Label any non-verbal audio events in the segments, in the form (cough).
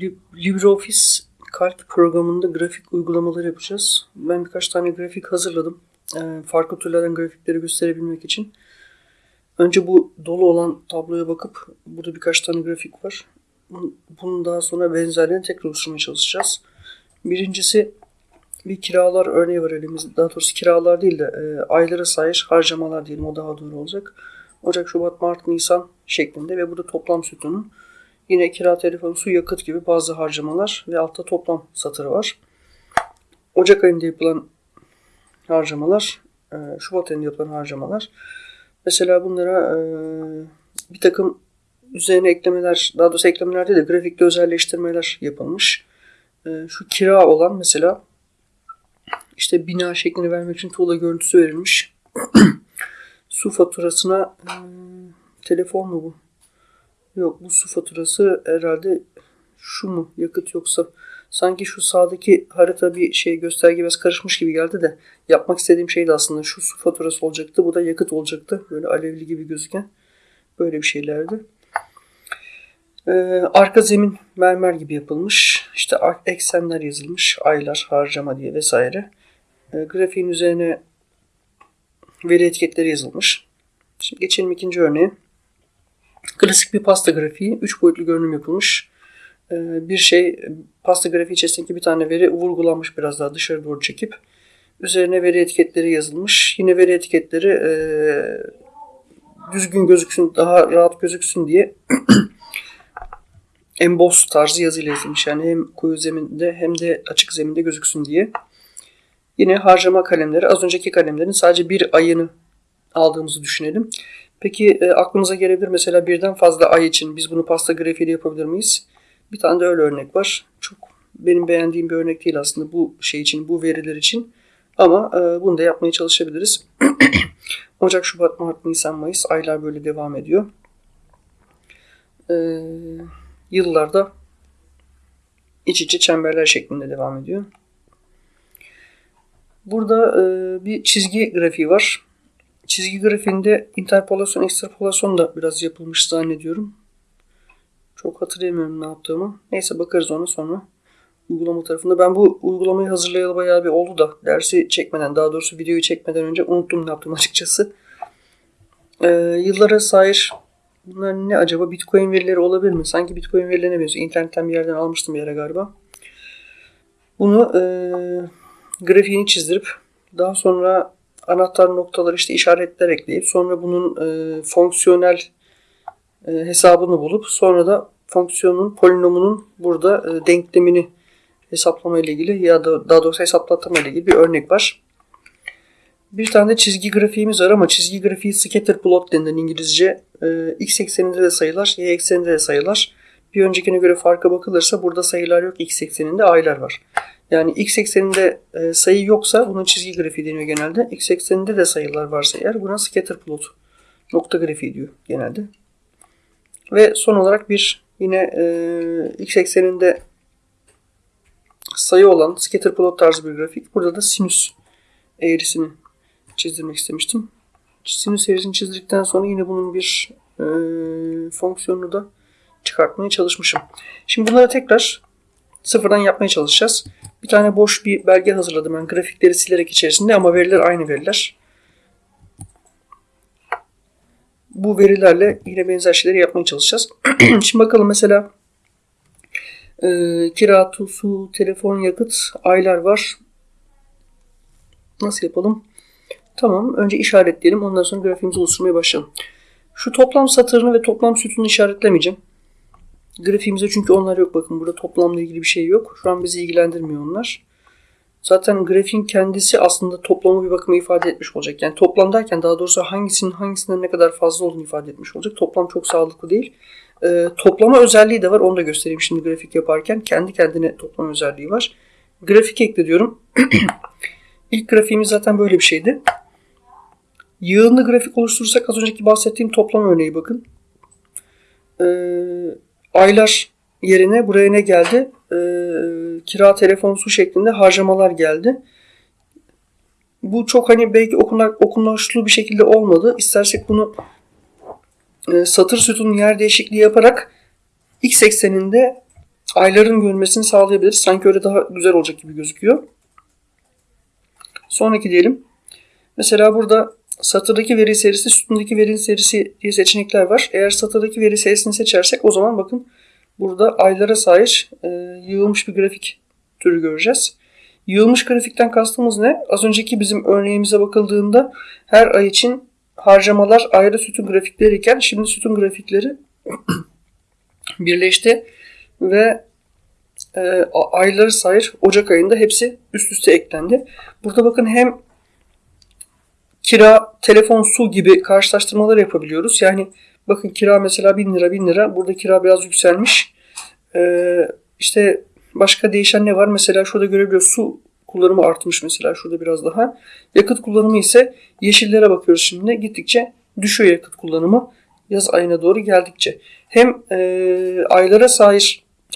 Lib- LibreOffice Calc programında grafik uygulamaları yapacağız. Ben birkaç tane grafik hazırladım. Ee, farklı türlerden grafikleri gösterebilmek için. Önce bu dolu olan tabloya bakıp burada birkaç tane grafik var. Bunun- daha sonra benzerlerini tekrar oluşturmaya çalışacağız. Birincisi bir kiralar örneği var elimizde. Daha doğrusu kiralar değil de e, aylara sayış harcamalar diyelim o daha doğru olacak. Ocak, Şubat, Mart, Nisan şeklinde ve burada toplam sütunu. Yine kira, telefon, su, yakıt gibi bazı harcamalar ve altta toplam satırı var. Ocak ayında yapılan harcamalar, e, Şubat ayında yapılan harcamalar. Mesela bunlara e, bir takım üzerine eklemeler, daha doğrusu eklemeler değil de grafikte özelleştirmeler yapılmış. E, Şu kira olan mesela işte bina şeklini vermek için tuğla görüntüsü verilmiş. (clears throat) su faturasına telefon mu bu? Yok bu su faturası herhalde şu mu yakıt yoksa sanki şu sağdaki harita bir şey gösterge biraz karışmış gibi geldi de yapmak istediğim şey de aslında şu su faturası olacaktı bu da yakıt olacaktı böyle alevli gibi gözüken böyle bir şeylerdi. Ee, arka zemin mermer gibi yapılmış işte eksenler yazılmış aylar harcama diye vesaire. Ee, grafiğin üzerine veri etiketleri yazılmış. Şimdi geçelim ikinci örneğe. Klasik bir pasta grafiği. Üç boyutlu görünüm yapılmış. Ee, Bir şey pasta grafiği içerisindeki bir tane veri vurgulanmış biraz daha dışarı doğru çekip üzerine veri etiketleri yazılmış. Yine veri etiketleri e, düzgün gözüksün, daha rahat gözüksün diye (clears throat) emboss tarzı yazıyla yazılmış. Yani hem koyu zeminde hem de açık zeminde gözüksün diye. Yine harcama kalemleri. Az önceki kalemlerin sadece bir ayını aldığımızı düşünelim. Peki e, aklınıza gelebilir mesela birden fazla ay için biz bunu pasta grafiğiyle yapabilir miyiz? Bir tane de öyle örnek var. Çok benim beğendiğim bir örnek değil aslında bu şey için, bu veriler için. Ama e, bunu da yapmaya çalışabiliriz. (clears throat) Ocak, Şubat, Mart, Nisan, Mayıs aylar böyle devam ediyor. E, yıllarda iç içe çemberler şeklinde devam ediyor. Burada e, bir çizgi grafiği var. Çizgi grafiğinde interpolasyon, ekstrapolasyon da biraz yapılmış zannediyorum. Çok hatırlayamıyorum ne yaptığımı. Neyse bakarız ona sonra. Uygulama tarafında. Ben bu uygulamayı hazırlayalı bayağı bir oldu da dersi çekmeden, daha doğrusu videoyu çekmeden önce unuttum ne yaptım açıkçası. Ee, yıllara sahip bunlar ne acaba? Bitcoin verileri olabilir mi? Sanki Bitcoin verilerine benziyor. İnternetten bir yerden almıştım bir yere galiba. Bunu e, grafiğini çizdirip daha sonra anahtar noktalar işte işaretler ekleyip sonra bunun e, fonksiyonel e, hesabını bulup sonra da fonksiyonun polinomunun burada e, denklemini hesaplama ile ilgili ya da daha doğrusu hesaplatma ile ilgili bir örnek var. Bir tane de çizgi grafiğimiz var ama çizgi grafiği scatter plot denilen İngilizce. E, x ekseninde de sayılar, y ekseninde de sayılar. Bir öncekine göre farka bakılırsa burada sayılar yok, x ekseninde aylar var. Yani x ekseninde e, sayı yoksa bunun çizgi grafiği deniyor genelde. X ekseninde de sayılar varsa eğer buna scatter plot nokta grafiği diyor genelde. Ve son olarak bir yine e, x ekseninde sayı olan scatter plot tarzı bir grafik. Burada da sinüs eğrisini çizdirmek istemiştim. Sinüs eğrisini çizdikten sonra yine bunun bir e, fonksiyonunu da çıkartmaya çalışmışım. Şimdi bunları tekrar sıfırdan yapmaya çalışacağız. Bir tane boş bir belge hazırladım ben grafikleri silerek içerisinde ama veriler aynı veriler. Bu verilerle yine benzer şeyleri yapmaya çalışacağız. (clears throat) Şimdi bakalım mesela e, kira, su, telefon, yakıt, aylar var. Nasıl yapalım? Tamam. Önce işaretleyelim. Ondan sonra grafiğimizi oluşturmaya başlayalım. Şu toplam satırını ve toplam sütununu işaretlemeyeceğim. Grafiğimizde çünkü onlar yok. Bakın burada toplamla ilgili bir şey yok. Şu an bizi ilgilendirmiyor onlar. Zaten grafiğin kendisi aslında toplamı bir bakıma ifade etmiş olacak. Yani toplam derken daha doğrusu hangisinin hangisinden ne kadar fazla olduğunu ifade etmiş olacak. Toplam çok sağlıklı değil. Ee, toplama özelliği de var. Onu da göstereyim şimdi grafik yaparken. Kendi kendine toplama özelliği var. Grafik ekle diyorum. (clears throat) İlk grafiğimiz zaten böyle bir şeydi. Yığınlı grafik oluşturursak az önceki bahsettiğim toplam örneği bakın. Ee, aylar yerine buraya ne geldi? Ee, kira, telefon, su şeklinde harcamalar geldi. Bu çok hani belki okunlaşlı bir şekilde olmadı. İstersek bunu e, satır sütunun yer değişikliği yaparak x ekseninde ayların görünmesini sağlayabiliriz. Sanki öyle daha güzel olacak gibi gözüküyor. Sonraki diyelim. Mesela burada satırdaki veri serisi, sütundaki veri serisi diye seçenekler var. Eğer satırdaki veri serisini seçersek o zaman bakın burada aylara sahip e, yığılmış bir grafik türü göreceğiz. Yığılmış grafikten kastımız ne? Az önceki bizim örneğimize bakıldığında her ay için harcamalar ayrı sütun grafikleri iken şimdi sütun grafikleri (clears throat) birleşti ve e, ayları sayır Ocak ayında hepsi üst üste eklendi. Burada bakın hem kira, telefon, su gibi karşılaştırmalar yapabiliyoruz. Yani bakın kira mesela 1000 lira 1000 lira. Burada kira biraz yükselmiş. Ee, işte başka değişen ne var? Mesela şurada görebiliyoruz su kullanımı artmış mesela şurada biraz daha. Yakıt kullanımı ise yeşillere bakıyoruz şimdi. Gittikçe düşüyor yakıt kullanımı yaz ayına doğru geldikçe. Hem e, aylara sahip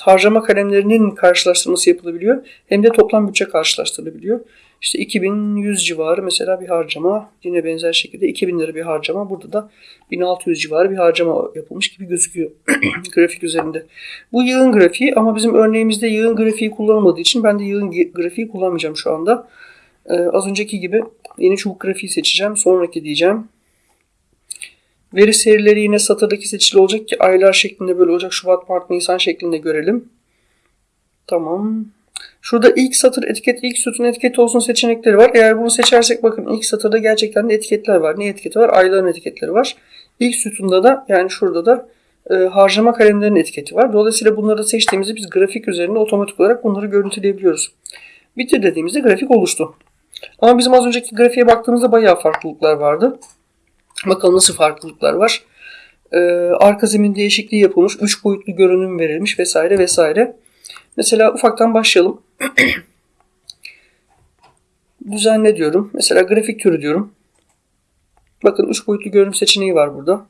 harcama kalemlerinin karşılaştırması yapılabiliyor hem de toplam bütçe karşılaştırılabiliyor. İşte 2100 civarı mesela bir harcama yine benzer şekilde 2000 lira bir harcama burada da 1600 civarı bir harcama yapılmış gibi gözüküyor (clears throat) grafik üzerinde. Bu yığın grafiği ama bizim örneğimizde yığın grafiği kullanılmadığı için ben de yığın grafiği kullanmayacağım şu anda. Ee, az önceki gibi yeni çubuk grafiği seçeceğim. Sonraki diyeceğim. Veri serileri yine satırdaki seçili olacak ki aylar şeklinde böyle Ocak, Şubat, Mart, Nisan şeklinde görelim. Tamam. Şurada ilk satır etiket, ilk sütun etiketi olsun seçenekleri var. Eğer bunu seçersek bakın ilk satırda gerçekten de etiketler var. Ne etiketi var? Ayların etiketleri var. İlk sütunda da yani şurada da e, harcama kalemlerinin etiketi var. Dolayısıyla bunları seçtiğimizde biz grafik üzerinde otomatik olarak bunları görüntüleyebiliyoruz. Bitir dediğimizde grafik oluştu. Ama bizim az önceki grafiğe baktığımızda bayağı farklılıklar vardı. Bakalım nasıl farklılıklar var. Ee, arka zemin değişikliği yapılmış. 3 boyutlu görünüm verilmiş vesaire vesaire. Mesela ufaktan başlayalım. (clears throat) Düzenle diyorum. Mesela grafik türü diyorum. Bakın 3 boyutlu görünüm seçeneği var burada.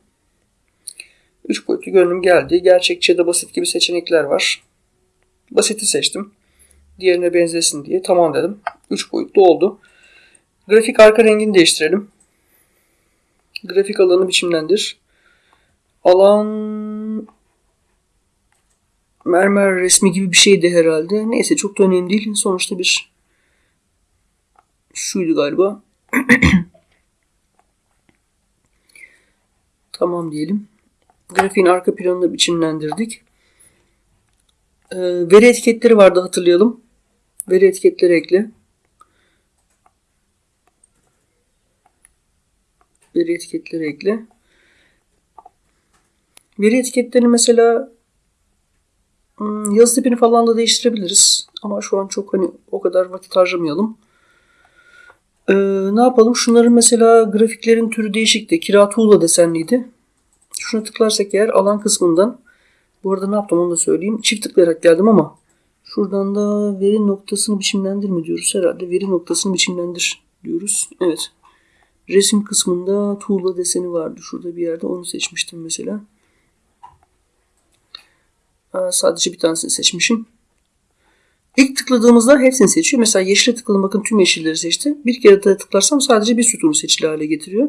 3 boyutlu görünüm geldi. Gerçekçi ya da basit gibi seçenekler var. Basiti seçtim. Diğerine benzesin diye. Tamam dedim. 3 boyutlu oldu. Grafik arka rengini değiştirelim. Grafik alanı biçimlendir. Alan mermer resmi gibi bir şeydi herhalde. Neyse çok da önemli değil. Sonuçta bir şuydu galiba. (clears throat) tamam diyelim. Grafiğin arka planını biçimlendirdik. Ee, veri etiketleri vardı hatırlayalım. Veri etiketleri ekle. Veri etiketleri ekle. Veri etiketlerini mesela hmm, yazı tipini falan da değiştirebiliriz. Ama şu an çok hani o kadar vakit harcamayalım. Ee, ne yapalım? Şunların mesela grafiklerin türü değişikti. Kira tuğla desenliydi. Şuna tıklarsak eğer alan kısmından bu arada ne yaptım onu da söyleyeyim. Çift tıklayarak geldim ama şuradan da veri noktasını biçimlendir mi diyoruz herhalde. Veri noktasını biçimlendir diyoruz. Evet. Resim kısmında tuğla deseni vardı. Şurada bir yerde onu seçmiştim mesela. Sadece bir tanesini seçmişim. İlk tıkladığımızda hepsini seçiyor. Mesela yeşile tıkladım bakın tüm yeşilleri seçti. Bir kere daha tıklarsam sadece bir sütunu seçili hale getiriyor.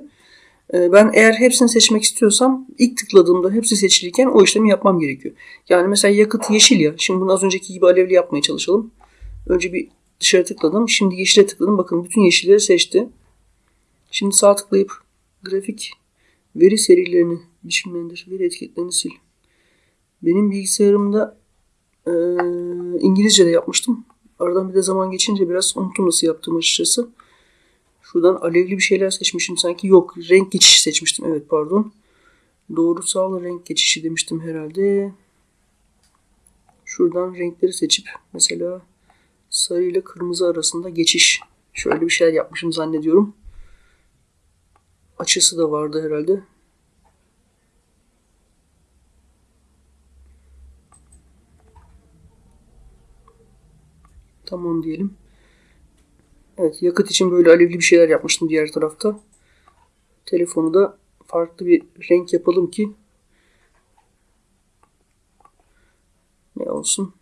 Ee, ben eğer hepsini seçmek istiyorsam ilk tıkladığımda hepsi seçiliyken o işlemi yapmam gerekiyor. Yani mesela yakıt yeşil ya. Şimdi bunu az önceki gibi alevli yapmaya çalışalım. Önce bir dışarı tıkladım. Şimdi yeşile tıkladım. Bakın bütün yeşilleri seçti. Şimdi sağ tıklayıp grafik veri serilerini biçimlendir. Veri etiketlerini sil. Benim bilgisayarımda e, İngilizce de yapmıştım. Aradan bir de zaman geçince biraz unuttum nasıl yaptığım açıkçası. Şuradan alevli bir şeyler seçmişim sanki. Yok renk geçişi seçmiştim. Evet pardon. Doğrusal renk geçişi demiştim herhalde. Şuradan renkleri seçip mesela sarı ile kırmızı arasında geçiş. Şöyle bir şeyler yapmışım zannediyorum açısı da vardı herhalde. Tamam diyelim. Evet yakıt için böyle alevli bir şeyler yapmıştım diğer tarafta. Telefonu da farklı bir renk yapalım ki ne olsun.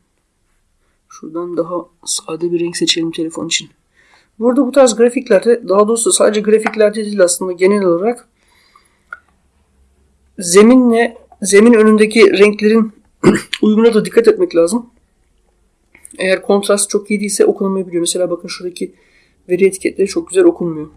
Şuradan daha sade bir renk seçelim telefon için. Burada bu tarz grafiklerde daha doğrusu sadece grafiklerde değil aslında genel olarak zeminle zemin önündeki renklerin (clears throat) uyumuna da dikkat etmek lazım. Eğer kontrast çok iyi değilse okunamayabiliyor. Mesela bakın şuradaki veri etiketleri çok güzel okunmuyor.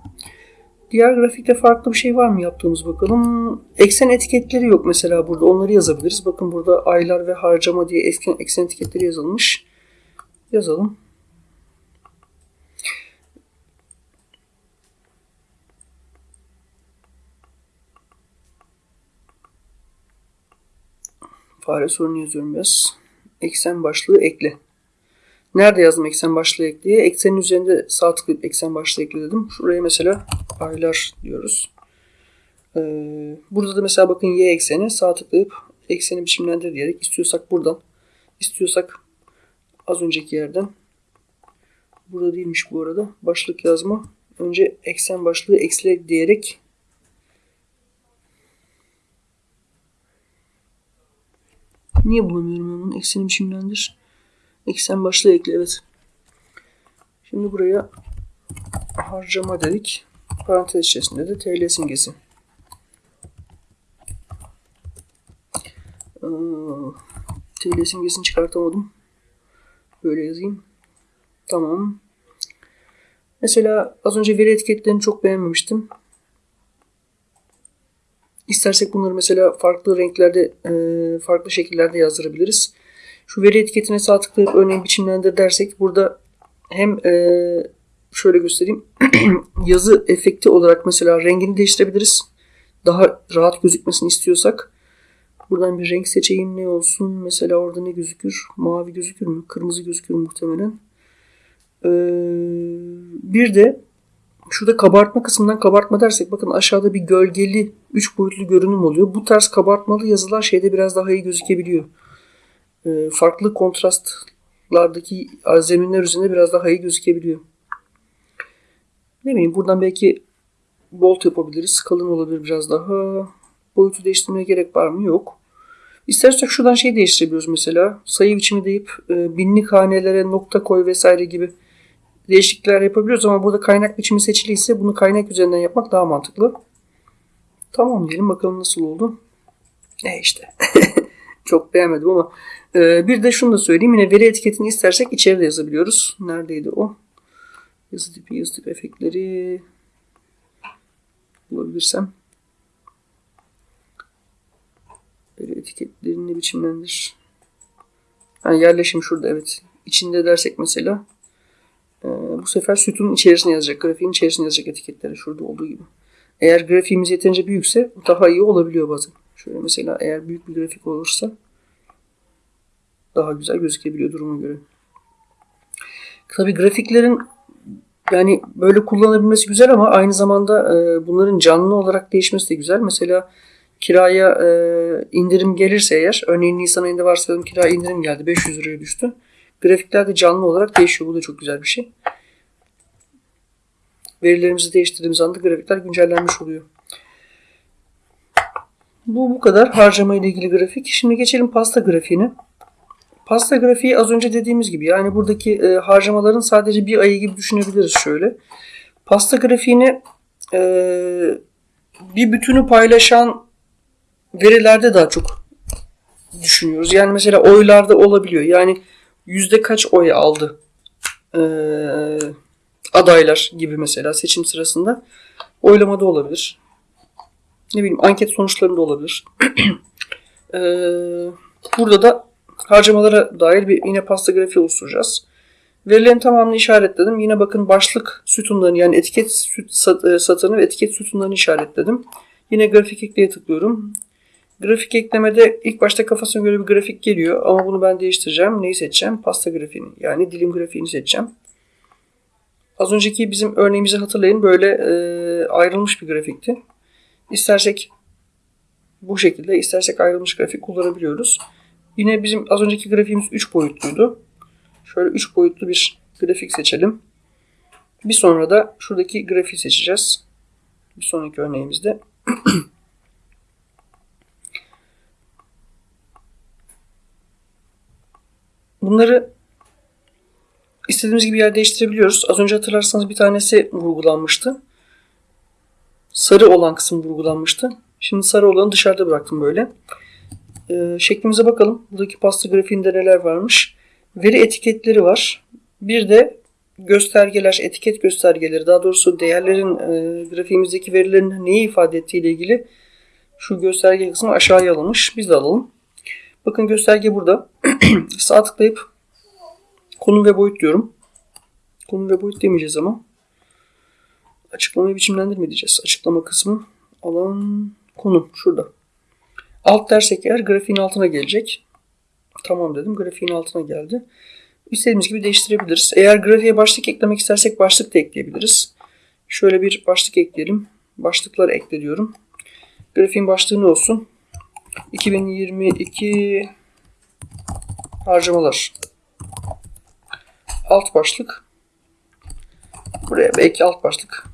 Diğer grafikte farklı bir şey var mı yaptığımız bakalım. Eksen etiketleri yok mesela burada. Onları yazabiliriz. Bakın burada aylar ve harcama diye eksen, eksen etiketleri yazılmış. Yazalım. Fare sorunu yazıyorum biraz. Eksen başlığı ekle. Nerede yazdım eksen başlığı ek diye? Eksenin üzerinde sağ tıklayıp eksen başlığı ekle dedim. Şuraya mesela aylar diyoruz. Ee, burada da mesela bakın y ekseni sağ tıklayıp ekseni biçimlendir diyerek istiyorsak buradan istiyorsak az önceki yerden burada değilmiş bu arada başlık yazma önce eksen başlığı eksile diyerek Niye bulamıyorum ben bunu? Ekseni biçimlendir. Eksen başlığı ekle evet. Şimdi buraya harcama dedik. Parantez içerisinde de TL simgesi. Ee, TL simgesini çıkartamadım. Böyle yazayım. Tamam. Mesela az önce veri etiketlerini çok beğenmemiştim. İstersek bunları mesela farklı renklerde, e, farklı şekillerde yazdırabiliriz. Şu veri etiketine sağ tıklayıp örneğin biçimlendir dersek burada hem e, şöyle göstereyim (clears throat) yazı efekti olarak mesela rengini değiştirebiliriz. Daha rahat gözükmesini istiyorsak buradan bir renk seçeyim ne olsun mesela orada ne gözükür mavi gözükür mü kırmızı gözükür muhtemelen. Ee, bir de şurada kabartma kısmından kabartma dersek bakın aşağıda bir gölgeli 3 boyutlu görünüm oluyor. Bu tarz kabartmalı yazılar şeyde biraz daha iyi gözükebiliyor. Ee, farklı kontrastlardaki zeminler üzerinde biraz daha iyi gözükebiliyor. Ne bileyim buradan belki bolt yapabiliriz. Kalın olabilir biraz daha. Boyutu değiştirmeye gerek var mı? Yok. İstersek şuradan şey değiştirebiliyoruz mesela. Sayı biçimi deyip e, binlik hanelere nokta koy vesaire gibi değişiklikler yapabiliyoruz ama burada kaynak biçimi seçiliyse bunu kaynak üzerinden yapmak daha mantıklı. Tamam diyelim bakalım nasıl oldu. E işte. (laughs) Çok beğenmedim ama e, bir de şunu da söyleyeyim. Yine veri etiketini istersek içeride yazabiliyoruz. Neredeydi o? Yazı tipi, yazı tipi efektleri bulabilirsem. Veri etiketlerini biçimlendir. Yani yerleşim şurada evet. İçinde dersek mesela e, bu sefer sütunun içerisine yazacak. Grafiğin içerisine yazacak etiketleri şurada olduğu gibi. Eğer grafiğimiz yeterince büyükse daha iyi olabiliyor bazen. Şöyle mesela eğer büyük bir grafik olursa daha güzel gözükebiliyor duruma göre. Tabii grafiklerin yani böyle kullanabilmesi güzel ama aynı zamanda e, bunların canlı olarak değişmesi de güzel. Mesela kiraya e, indirim gelirse eğer, örneğin Nisan ayında varsayalım kira indirim geldi, 500 liraya düştü. Grafikler de canlı olarak değişiyor. Bu da çok güzel bir şey. Verilerimizi değiştirdiğimiz anda grafikler güncellenmiş oluyor. Bu bu kadar harcama ile ilgili grafik. Şimdi geçelim pasta grafiğine. Pasta grafiği az önce dediğimiz gibi yani buradaki e, harcamaların sadece bir ayı gibi düşünebiliriz şöyle. Pasta grafiğini e, bir bütünü paylaşan verilerde daha çok düşünüyoruz. Yani mesela oylarda olabiliyor. Yani yüzde kaç oy aldı e, adaylar gibi mesela seçim sırasında oylamada olabilir. Ne bileyim anket sonuçlarında olabilir. (clears throat) e, burada da harcamalara dair bir yine pasta grafiği oluşturacağız. Verilerin tamamını işaretledim. Yine bakın başlık sütunlarını yani etiket süt, satırını ve etiket sütunlarını işaretledim. Yine grafik ekleye tıklıyorum. Grafik eklemede ilk başta kafasına göre bir grafik geliyor ama bunu ben değiştireceğim. Neyi seçeceğim? Pasta grafiğini yani dilim grafiğini seçeceğim. Az önceki bizim örneğimizi hatırlayın. Böyle e, ayrılmış bir grafikti. İstersek bu şekilde, istersek ayrılmış grafik kullanabiliyoruz. Yine bizim az önceki grafiğimiz 3 boyutluydu. Şöyle 3 boyutlu bir grafik seçelim. Bir sonra da şuradaki grafiği seçeceğiz. Bir sonraki örneğimizde. (clears throat) Bunları istediğimiz gibi yer değiştirebiliyoruz. Az önce hatırlarsanız bir tanesi vurgulanmıştı. Sarı olan kısım vurgulanmıştı. Şimdi sarı olanı dışarıda bıraktım böyle. Ee, şeklimize bakalım. Buradaki pasta grafiğinde neler varmış. Veri etiketleri var. Bir de göstergeler, etiket göstergeleri, daha doğrusu değerlerin e, grafiğimizdeki verilerin neyi ifade ettiği ile ilgili şu gösterge kısmı aşağıya alınmış. Biz de alalım. Bakın gösterge burada. (clears throat) Sağ tıklayıp konum ve boyut diyorum. Konum ve boyut demeyeceğiz ama. Açıklamayı biçimlendirme diyeceğiz. Açıklama kısmı alan konum şurada. Alt dersek eğer grafiğin altına gelecek. Tamam dedim. Grafiğin altına geldi. İstediğimiz gibi değiştirebiliriz. Eğer grafiğe başlık eklemek istersek başlık da ekleyebiliriz. Şöyle bir başlık ekleyelim. Başlıkları ekle diyorum. Grafiğin başlığı ne olsun? 2022 harcamalar. Alt başlık. Buraya belki alt başlık.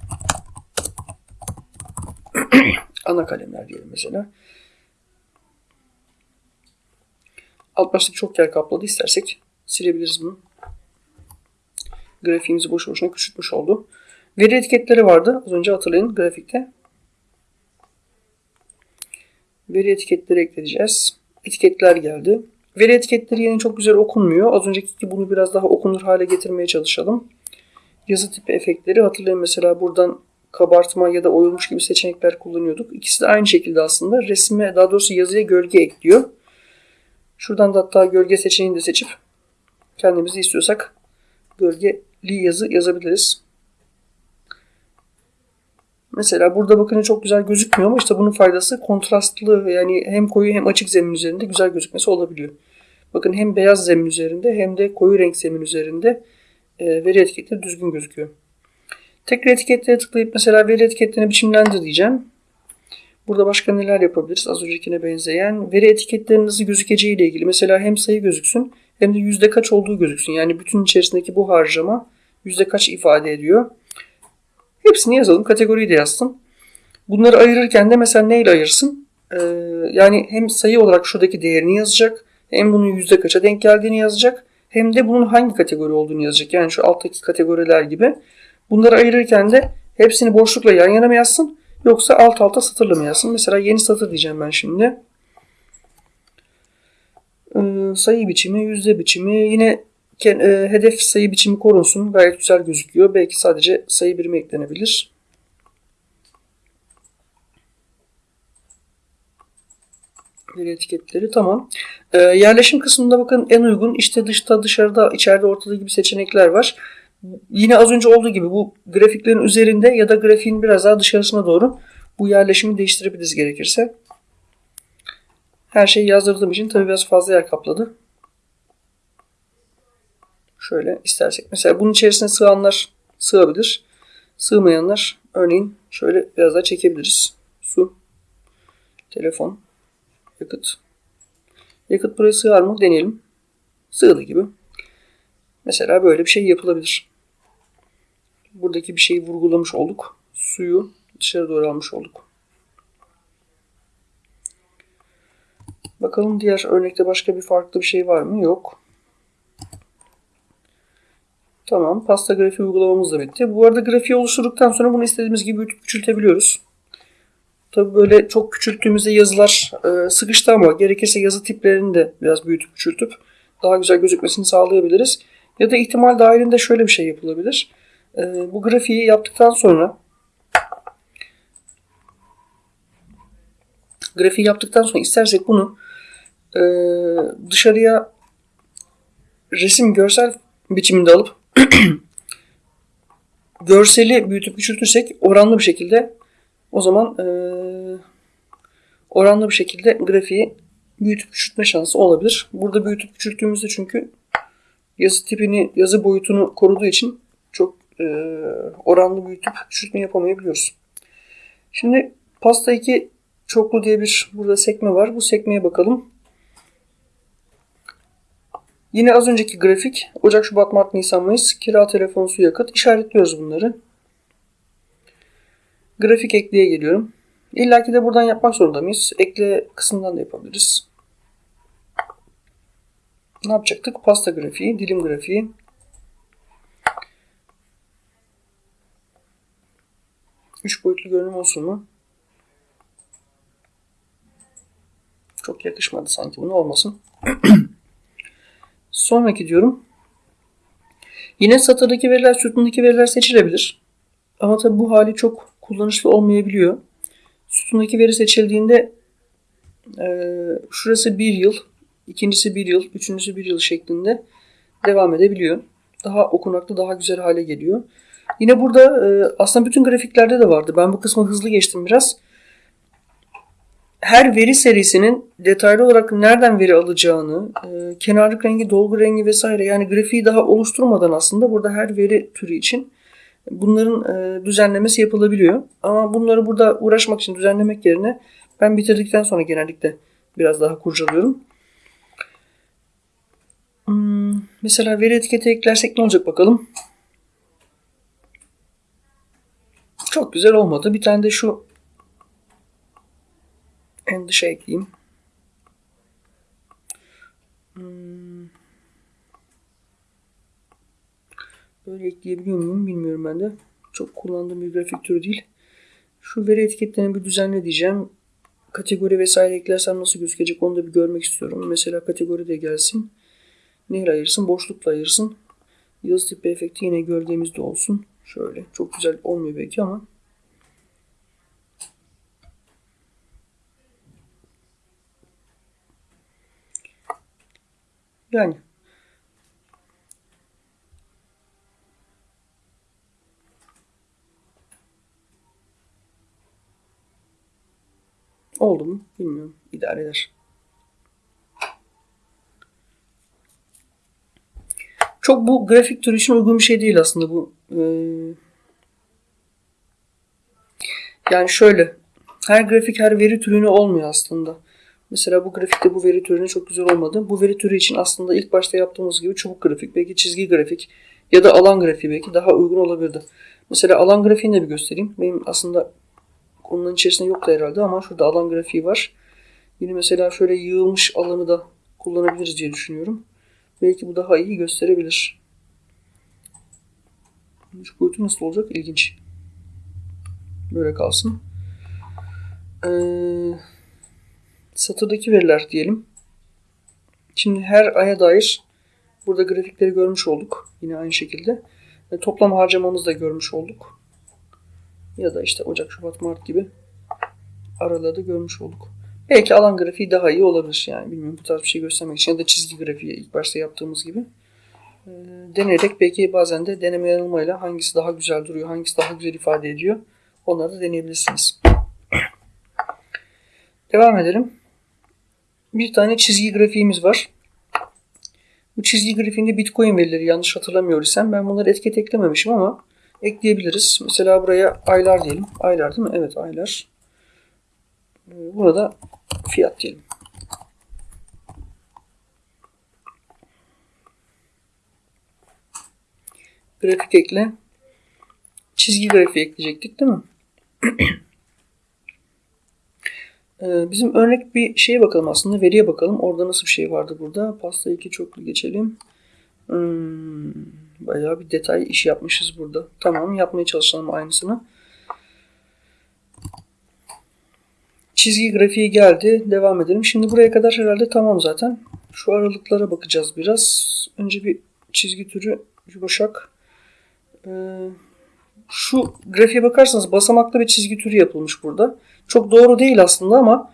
(clears throat) Ana kalemler diyelim mesela. Alt başlık çok yer kapladı. İstersek silebiliriz bunu. Grafiğimizi boş boşuna küçültmüş oldu. Veri etiketleri vardı. Az önce hatırlayın grafikte. Veri etiketleri ekleyeceğiz. Etiketler geldi. Veri etiketleri yine çok güzel okunmuyor. Az önceki gibi bunu biraz daha okunur hale getirmeye çalışalım. Yazı tipi efektleri hatırlayın mesela buradan kabartma ya da oyulmuş gibi seçenekler kullanıyorduk. İkisi de aynı şekilde aslında resme daha doğrusu yazıya gölge ekliyor. Şuradan da hatta gölge seçeneğini de seçip kendimizi istiyorsak gölgeli yazı yazabiliriz. Mesela burada bakın çok güzel gözükmüyor ama işte bunun faydası kontrastlı yani hem koyu hem açık zemin üzerinde güzel gözükmesi olabiliyor. Bakın hem beyaz zemin üzerinde hem de koyu renk zemin üzerinde e, veri etiketleri düzgün gözüküyor. Tekrar etiketlere tıklayıp mesela veri etiketlerini biçimlendir diyeceğim. Burada başka neler yapabiliriz? Az öncekine benzeyen veri etiketlerinin nasıl gözükeceği ile ilgili. Mesela hem sayı gözüksün hem de yüzde kaç olduğu gözüksün. Yani bütün içerisindeki bu harcama yüzde kaç ifade ediyor. Hepsini yazalım. Kategoriyi de yazsın. Bunları ayırırken de mesela neyle ayırsın? Ee, yani hem sayı olarak şuradaki değerini yazacak. Hem bunun yüzde kaça denk geldiğini yazacak. Hem de bunun hangi kategori olduğunu yazacak. Yani şu alttaki kategoriler gibi. Bunları ayırırken de hepsini boşlukla yan yana mı yazsın? Yoksa alt alta satırla mı yazsın? Mesela yeni satır diyeceğim ben şimdi. Ee, sayı biçimi, yüzde biçimi. Yine e, hedef sayı biçimi korunsun. Gayet güzel gözüküyor. Belki sadece sayı birimi eklenebilir. Veri etiketleri tamam. Ee, yerleşim kısmında bakın en uygun işte dışta, dışarıda, içeride, ortada gibi seçenekler var. Yine az önce olduğu gibi bu grafiklerin üzerinde ya da grafiğin biraz daha dışarısına doğru bu yerleşimi değiştirebiliriz gerekirse. Her şeyi yazdırdığım için tabii biraz fazla yer kapladı. Şöyle istersek. Mesela bunun içerisine sığanlar sığabilir. Sığmayanlar örneğin şöyle biraz daha çekebiliriz. Su, telefon, yakıt. Yakıt buraya sığar mı? Deneyelim. Sığdı gibi. Mesela böyle bir şey yapılabilir. Buradaki bir şeyi vurgulamış olduk. Suyu dışarı doğru almış olduk. Bakalım diğer örnekte başka bir farklı bir şey var mı? Yok. Tamam. Pasta grafiği uygulamamız da bitti. Bu arada grafiği oluşturduktan sonra bunu istediğimiz gibi büyütüp küçültebiliyoruz. Tabi böyle çok küçülttüğümüzde yazılar e, sıkıştı ama gerekirse yazı tiplerini de biraz büyütüp küçültüp daha güzel gözükmesini sağlayabiliriz. Ya da ihtimal dahilinde şöyle bir şey yapılabilir. E, bu grafiği yaptıktan sonra grafiği yaptıktan sonra istersek bunu e, dışarıya resim görsel biçiminde alıp (clears throat) görseli büyütüp küçültürsek oranlı bir şekilde o zaman e, oranlı bir şekilde grafiği büyütüp küçültme şansı olabilir. Burada büyütüp küçülttüğümüzde çünkü yazı tipini, yazı boyutunu koruduğu için çok e, oranlı büyütüp küçültme yapamayabiliyoruz. Şimdi pasta 2 çoklu diye bir burada sekme var. Bu sekmeye bakalım. Yine az önceki grafik Ocak, Şubat, Mart, Nisan, Mayıs kira, telefon, su, yakıt işaretliyoruz bunları. Grafik ekleye geliyorum. İlla ki de buradan yapmak zorunda mıyız? Ekle kısmından da yapabiliriz. Ne yapacaktık? Pasta grafiği, dilim grafiği. Üç boyutlu görünüm olsun mu? Çok yakışmadı sanki. Bunu olmasın. (clears throat) Sonraki diyorum. Yine satırdaki veriler, sütundaki veriler seçilebilir. Ama tabi bu hali çok kullanışlı olmayabiliyor. Sütundaki veri seçildiğinde e, şurası bir yıl, ikincisi bir yıl, üçüncüsü bir yıl şeklinde devam edebiliyor. Daha okunaklı, daha güzel hale geliyor. Yine burada e, aslında bütün grafiklerde de vardı. Ben bu kısmı hızlı geçtim biraz. Her veri serisinin detaylı olarak nereden veri alacağını, e, kenarlık rengi, dolgu rengi vesaire yani grafiği daha oluşturmadan aslında burada her veri türü için bunların e, düzenlemesi yapılabiliyor. Ama bunları burada uğraşmak için düzenlemek yerine ben bitirdikten sonra genellikle biraz daha kurcalıyorum. Mesela veri etiketi eklersek ne olacak bakalım. Çok güzel olmadı. Bir tane de şu en dışa ekleyeyim. Hmm. Böyle ekleyebiliyor muyum bilmiyorum ben de. Çok kullandığım bir grafik türü değil. Şu veri etiketlerini bir düzenle diyeceğim. Kategori vesaire eklersem nasıl gözükecek onu da bir görmek istiyorum. Mesela kategori de gelsin. Neyle ayırsın? Boşlukla ayırsın. Yıldız tipi efekti yine gölgemizde olsun. Şöyle. Çok güzel olmuyor belki ama. Yani. Oldu mu? Bilmiyorum. İdare eder. Çok bu grafik türü için uygun bir şey değil aslında bu. Ee, yani şöyle. Her grafik her veri türüne olmuyor aslında. Mesela bu grafikte bu veri türüne çok güzel olmadı. Bu veri türü için aslında ilk başta yaptığımız gibi çubuk grafik, belki çizgi grafik ya da alan grafiği belki daha uygun olabilirdi. Mesela alan grafiğini de bir göstereyim. Benim aslında konunun içerisinde yoktu herhalde ama şurada alan grafiği var. Yine mesela şöyle yığılmış alanı da kullanabiliriz diye düşünüyorum. Belki bu daha iyi gösterebilir. Şu boyutu nasıl olacak? İlginç. Böyle kalsın. Ee, satırdaki veriler diyelim. Şimdi her aya dair burada grafikleri görmüş olduk. Yine aynı şekilde. Ve toplam harcamamızı da görmüş olduk. Ya da işte Ocak, Şubat, Mart gibi aralarda görmüş olduk. Belki alan grafiği daha iyi olabilir yani. Bilmiyorum bu tarz bir şey göstermek için ya da çizgi grafiği ilk başta yaptığımız gibi. E, deneyerek belki bazen de deneme yanılmayla hangisi daha güzel duruyor, hangisi daha güzel ifade ediyor onları da deneyebilirsiniz. Devam edelim. Bir tane çizgi grafiğimiz var. Bu çizgi grafiğinde Bitcoin verileri yanlış hatırlamıyor isem ben bunları etiket eklememişim ama ekleyebiliriz. Mesela buraya aylar diyelim. Aylar değil mi? Evet aylar. Burada fiyat diyelim. Grafik ekle. Çizgi grafiği ekleyecektik değil mi? (clears throat) Ee, bizim örnek bir şeye bakalım aslında. Veriye bakalım. Orada nasıl bir şey vardı burada. Pasta 2 çoklu geçelim. Hmm, bayağı bir detay iş yapmışız burada. Tamam yapmaya çalışalım aynısını. Çizgi grafiği geldi. Devam edelim. Şimdi buraya kadar herhalde tamam zaten. Şu aralıklara bakacağız biraz. Önce bir çizgi türü yumuşak. Ee, şu grafiğe bakarsanız basamaklı bir çizgi türü yapılmış burada. Çok doğru değil aslında ama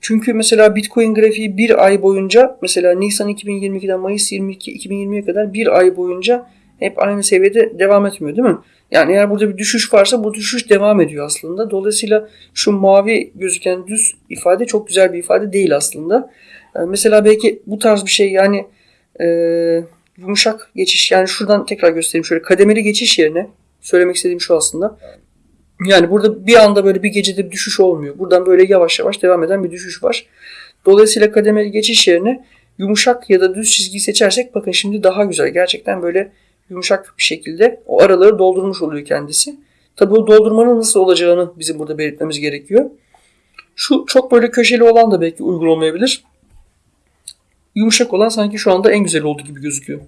çünkü mesela Bitcoin grafiği bir ay boyunca mesela Nisan 2022'den Mayıs 22 2020'ye kadar bir ay boyunca hep aynı seviyede devam etmiyor değil mi? Yani eğer burada bir düşüş varsa bu düşüş devam ediyor aslında. Dolayısıyla şu mavi gözüken düz ifade çok güzel bir ifade değil aslında. Yani mesela belki bu tarz bir şey yani e, yumuşak geçiş yani şuradan tekrar göstereyim şöyle kademeli geçiş yerine söylemek istediğim şu aslında. Yani burada bir anda böyle bir gecede bir düşüş olmuyor. Buradan böyle yavaş yavaş devam eden bir düşüş var. Dolayısıyla kademeli geçiş yerine yumuşak ya da düz çizgiyi seçersek bakın şimdi daha güzel. Gerçekten böyle yumuşak bir şekilde o araları doldurmuş oluyor kendisi. Tabi o doldurmanın nasıl olacağını bizim burada belirtmemiz gerekiyor. Şu çok böyle köşeli olan da belki uygun olmayabilir. Yumuşak olan sanki şu anda en güzel olduğu gibi gözüküyor.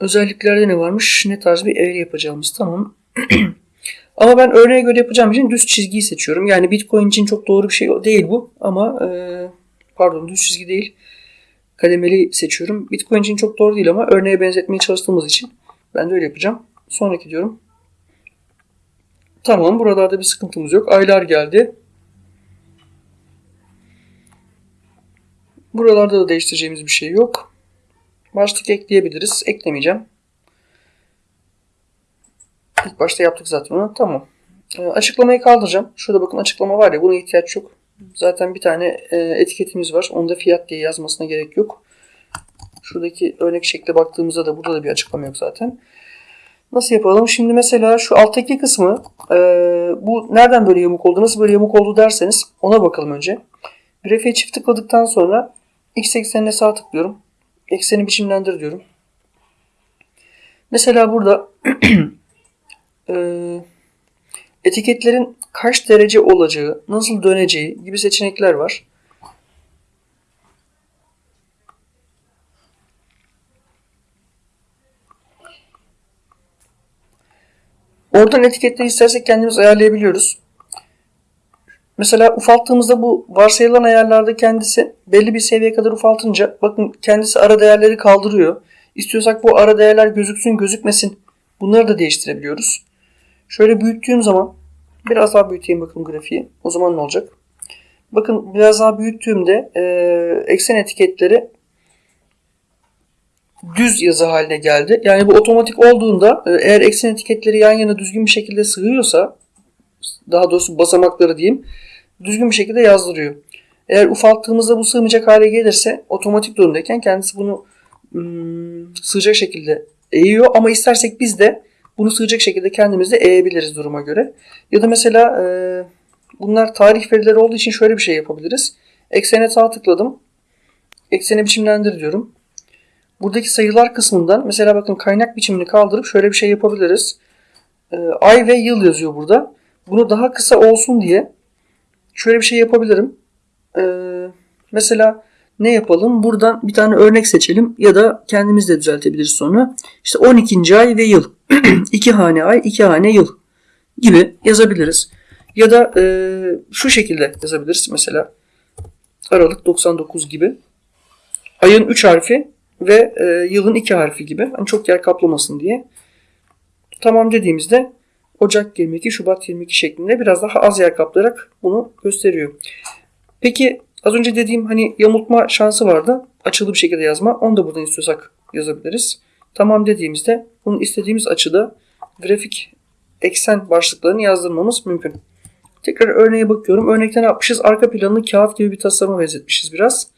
Özelliklerde ne varmış? Ne tarz bir eğri yapacağımız tamam. (clears throat) ama ben örneğe göre yapacağım için düz çizgiyi seçiyorum. Yani Bitcoin için çok doğru bir şey değil bu ama e, pardon düz çizgi değil. Kademeli seçiyorum. Bitcoin için çok doğru değil ama örneğe benzetmeye çalıştığımız için ben de öyle yapacağım. Sonraki diyorum. Tamam buralarda bir sıkıntımız yok. Aylar geldi. Buralarda da değiştireceğimiz bir şey yok. Başlık ekleyebiliriz. Eklemeyeceğim. İlk başta yaptık zaten onu. Tamam. Ee, açıklamayı kaldıracağım. Şurada bakın açıklama var ya buna ihtiyaç yok. Zaten bir tane e, etiketimiz var. Onda fiyat diye yazmasına gerek yok. Şuradaki örnek şekle baktığımızda da burada da bir açıklama yok zaten. Nasıl yapalım? Şimdi mesela şu alttaki kısmı e, bu nereden böyle yamuk oldu, nasıl böyle yamuk oldu derseniz ona bakalım önce. Grafiğe çift tıkladıktan sonra x eksenine sağ tıklıyorum. Ekseni biçimlendir diyorum. Mesela burada (clears throat) e, etiketlerin kaç derece olacağı, nasıl döneceği gibi seçenekler var. Oradan etiketleri istersek kendimiz ayarlayabiliyoruz. Mesela ufalttığımızda bu varsayılan ayarlarda kendisi belli bir seviyeye kadar ufaltınca bakın kendisi ara değerleri kaldırıyor. İstiyorsak bu ara değerler gözüksün gözükmesin bunları da değiştirebiliyoruz. Şöyle büyüttüğüm zaman biraz daha büyüteyim bakın grafiği. O zaman ne olacak? Bakın biraz daha büyüttüğümde e, eksen etiketleri düz yazı haline geldi. Yani bu otomatik olduğunda e, eğer eksen etiketleri yan yana düzgün bir şekilde sığıyorsa daha doğrusu basamakları diyeyim düzgün bir şekilde yazdırıyor. Eğer ufalttığımızda bu sığmayacak hale gelirse otomatik durumdayken kendisi bunu ım, sığacak şekilde eğiyor ama istersek biz de bunu sığacak şekilde kendimiz de eğebiliriz duruma göre. Ya da mesela e, bunlar tarih verileri olduğu için şöyle bir şey yapabiliriz. Eksene sağ tıkladım. Ekseni biçimlendir diyorum. Buradaki sayılar kısmından mesela bakın kaynak biçimini kaldırıp şöyle bir şey yapabiliriz. E, ay ve yıl yazıyor burada. Bunu daha kısa olsun diye şöyle bir şey yapabilirim. E, mesela ne yapalım? Buradan bir tane örnek seçelim ya da kendimiz de düzeltebiliriz sonra. İşte 12. ay ve yıl. (clears throat) 2 hane ay, 2 hane yıl gibi yazabiliriz. Ya da e, şu şekilde yazabiliriz mesela. Aralık 99 gibi. Ayın 3 harfi ve e, yılın 2 harfi gibi. Hani çok yer kaplamasın diye. Tamam dediğimizde Ocak 22, Şubat 22 şeklinde biraz daha az yer kaplayarak bunu gösteriyor. Peki az önce dediğim hani yamultma şansı vardı. Açılı bir şekilde yazma. Onu da buradan istiyorsak yazabiliriz. Tamam dediğimizde bunun istediğimiz açıda grafik eksen başlıklarını yazdırmamız mümkün. Tekrar örneğe bakıyorum. Örnekte ne yapmışız? Arka planını kağıt gibi bir tasarıma benzetmişiz biraz.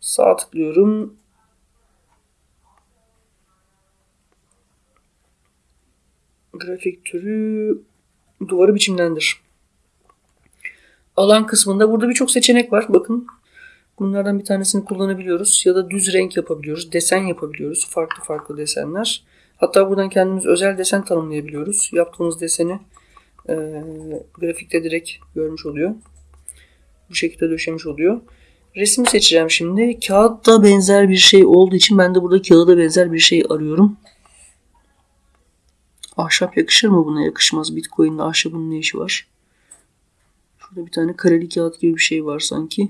Sağ tıklıyorum. Grafik türü duvarı biçimlendir. Alan kısmında burada birçok seçenek var. Bakın bunlardan bir tanesini kullanabiliyoruz. Ya da düz renk yapabiliyoruz. Desen yapabiliyoruz. Farklı farklı desenler. Hatta buradan kendimiz özel desen tanımlayabiliyoruz. Yaptığımız deseni e, grafikte direkt görmüş oluyor. Bu şekilde döşemiş oluyor. Resmi seçeceğim şimdi. Kağıtta benzer bir şey olduğu için ben de burada kağıda benzer bir şey arıyorum. Ahşap yakışır mı buna? Yakışmaz. Bitcoin'le ahşabın ne işi var? Şurada bir tane kareli kağıt gibi bir şey var sanki.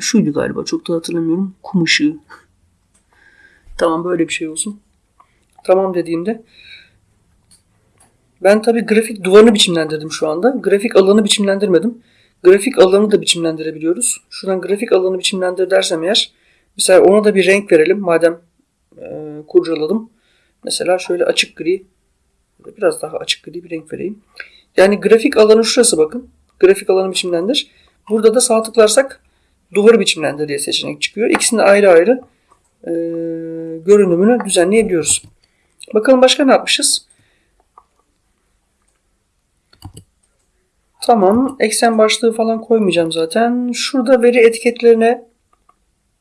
Şuydu galiba. Çok da hatırlamıyorum. Kum ışığı. (laughs) tamam böyle bir şey olsun. Tamam dediğimde ben tabi grafik duvarını biçimlendirdim şu anda. Grafik alanı biçimlendirmedim. Grafik alanı da biçimlendirebiliyoruz. Şuradan grafik alanı biçimlendir dersem eğer mesela ona da bir renk verelim. Madem e, kurcaladım. Mesela şöyle açık gri biraz daha açık gri bir renk vereyim. Yani grafik alanı şurası bakın. Grafik alanı biçimlendir. Burada da sağ tıklarsak duvarı biçimlendir diye seçenek çıkıyor. İkisini ayrı ayrı e, görünümünü düzenleyebiliyoruz. Bakalım başka ne yapmışız? Tamam. Eksen başlığı falan koymayacağım zaten. Şurada veri etiketlerine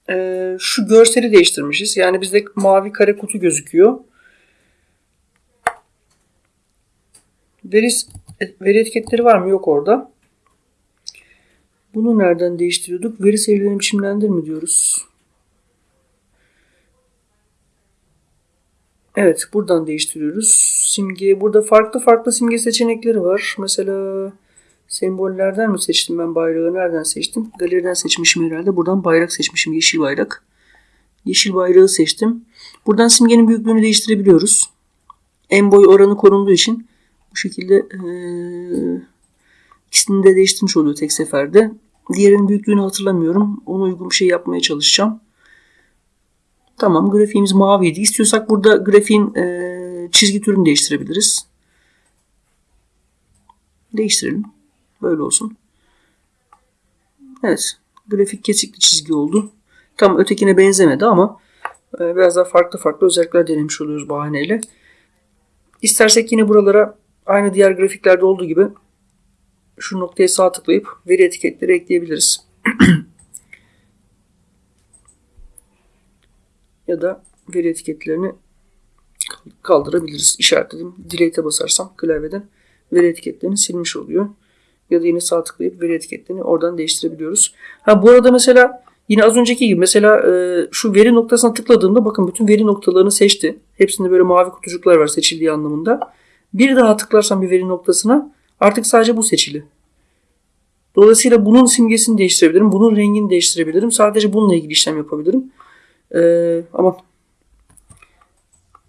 e, şu görseli değiştirmişiz. Yani bizde mavi kare kutu gözüküyor. Veri, veri etiketleri var mı? Yok orada. Bunu nereden değiştiriyorduk? Veri serilerini biçimlendir mi diyoruz? Evet buradan değiştiriyoruz. Simge burada farklı farklı simge seçenekleri var. Mesela Sembollerden mi seçtim ben bayrağı? Nereden seçtim? Galeriden seçmişim herhalde. Buradan bayrak seçmişim. Yeşil bayrak. Yeşil bayrağı seçtim. Buradan simgenin büyüklüğünü değiştirebiliyoruz. En boy oranı korunduğu için bu şekilde eee ikisini de değiştirmiş oluyor tek seferde. Diğerinin büyüklüğünü hatırlamıyorum. Ona uygun bir şey yapmaya çalışacağım. Tamam grafiğimiz maviydi. İstiyorsak burada grafiğin eee, çizgi türünü değiştirebiliriz. Değiştirelim. Böyle olsun. Evet. Grafik kesikli çizgi oldu. Tam ötekine benzemedi ama e, biraz daha farklı farklı özellikler denemiş oluyoruz bahaneyle. İstersek yine buralara aynı diğer grafiklerde olduğu gibi şu noktaya sağ tıklayıp veri etiketleri ekleyebiliriz. (clears throat) ya da veri etiketlerini kaldırabiliriz. İşaretledim. Delete'e basarsam klavyeden veri etiketlerini silmiş oluyor. Ya da yine sağ tıklayıp veri etiketlerini oradan değiştirebiliyoruz. Ha bu arada mesela yine az önceki gibi mesela e, şu veri noktasına tıkladığımda bakın bütün veri noktalarını seçti. Hepsinde böyle mavi kutucuklar var seçildiği anlamında. Bir daha tıklarsam bir veri noktasına artık sadece bu seçili. Dolayısıyla bunun simgesini değiştirebilirim. Bunun rengini değiştirebilirim. Sadece bununla ilgili işlem yapabilirim. Ee, ama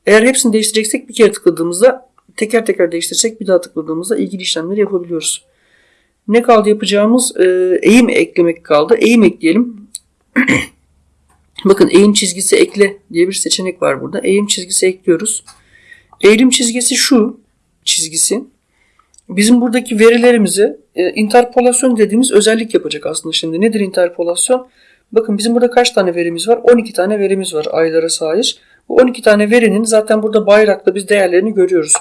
eğer hepsini değiştireceksek bir kere tıkladığımızda teker teker değiştirsek bir daha tıkladığımızda ilgili işlemleri yapabiliyoruz. Ne kaldı yapacağımız? Ee, eğim eklemek kaldı. Eğim ekleyelim. (clears throat) Bakın eğim çizgisi ekle diye bir seçenek var burada. Eğim çizgisi ekliyoruz. Eğim çizgisi şu çizgisi. Bizim buradaki verilerimizi e, interpolasyon dediğimiz özellik yapacak aslında şimdi. Nedir interpolasyon? Bakın bizim burada kaç tane verimiz var? 12 tane verimiz var aylara sahip. Bu 12 tane verinin zaten burada bayrakta biz değerlerini görüyoruz.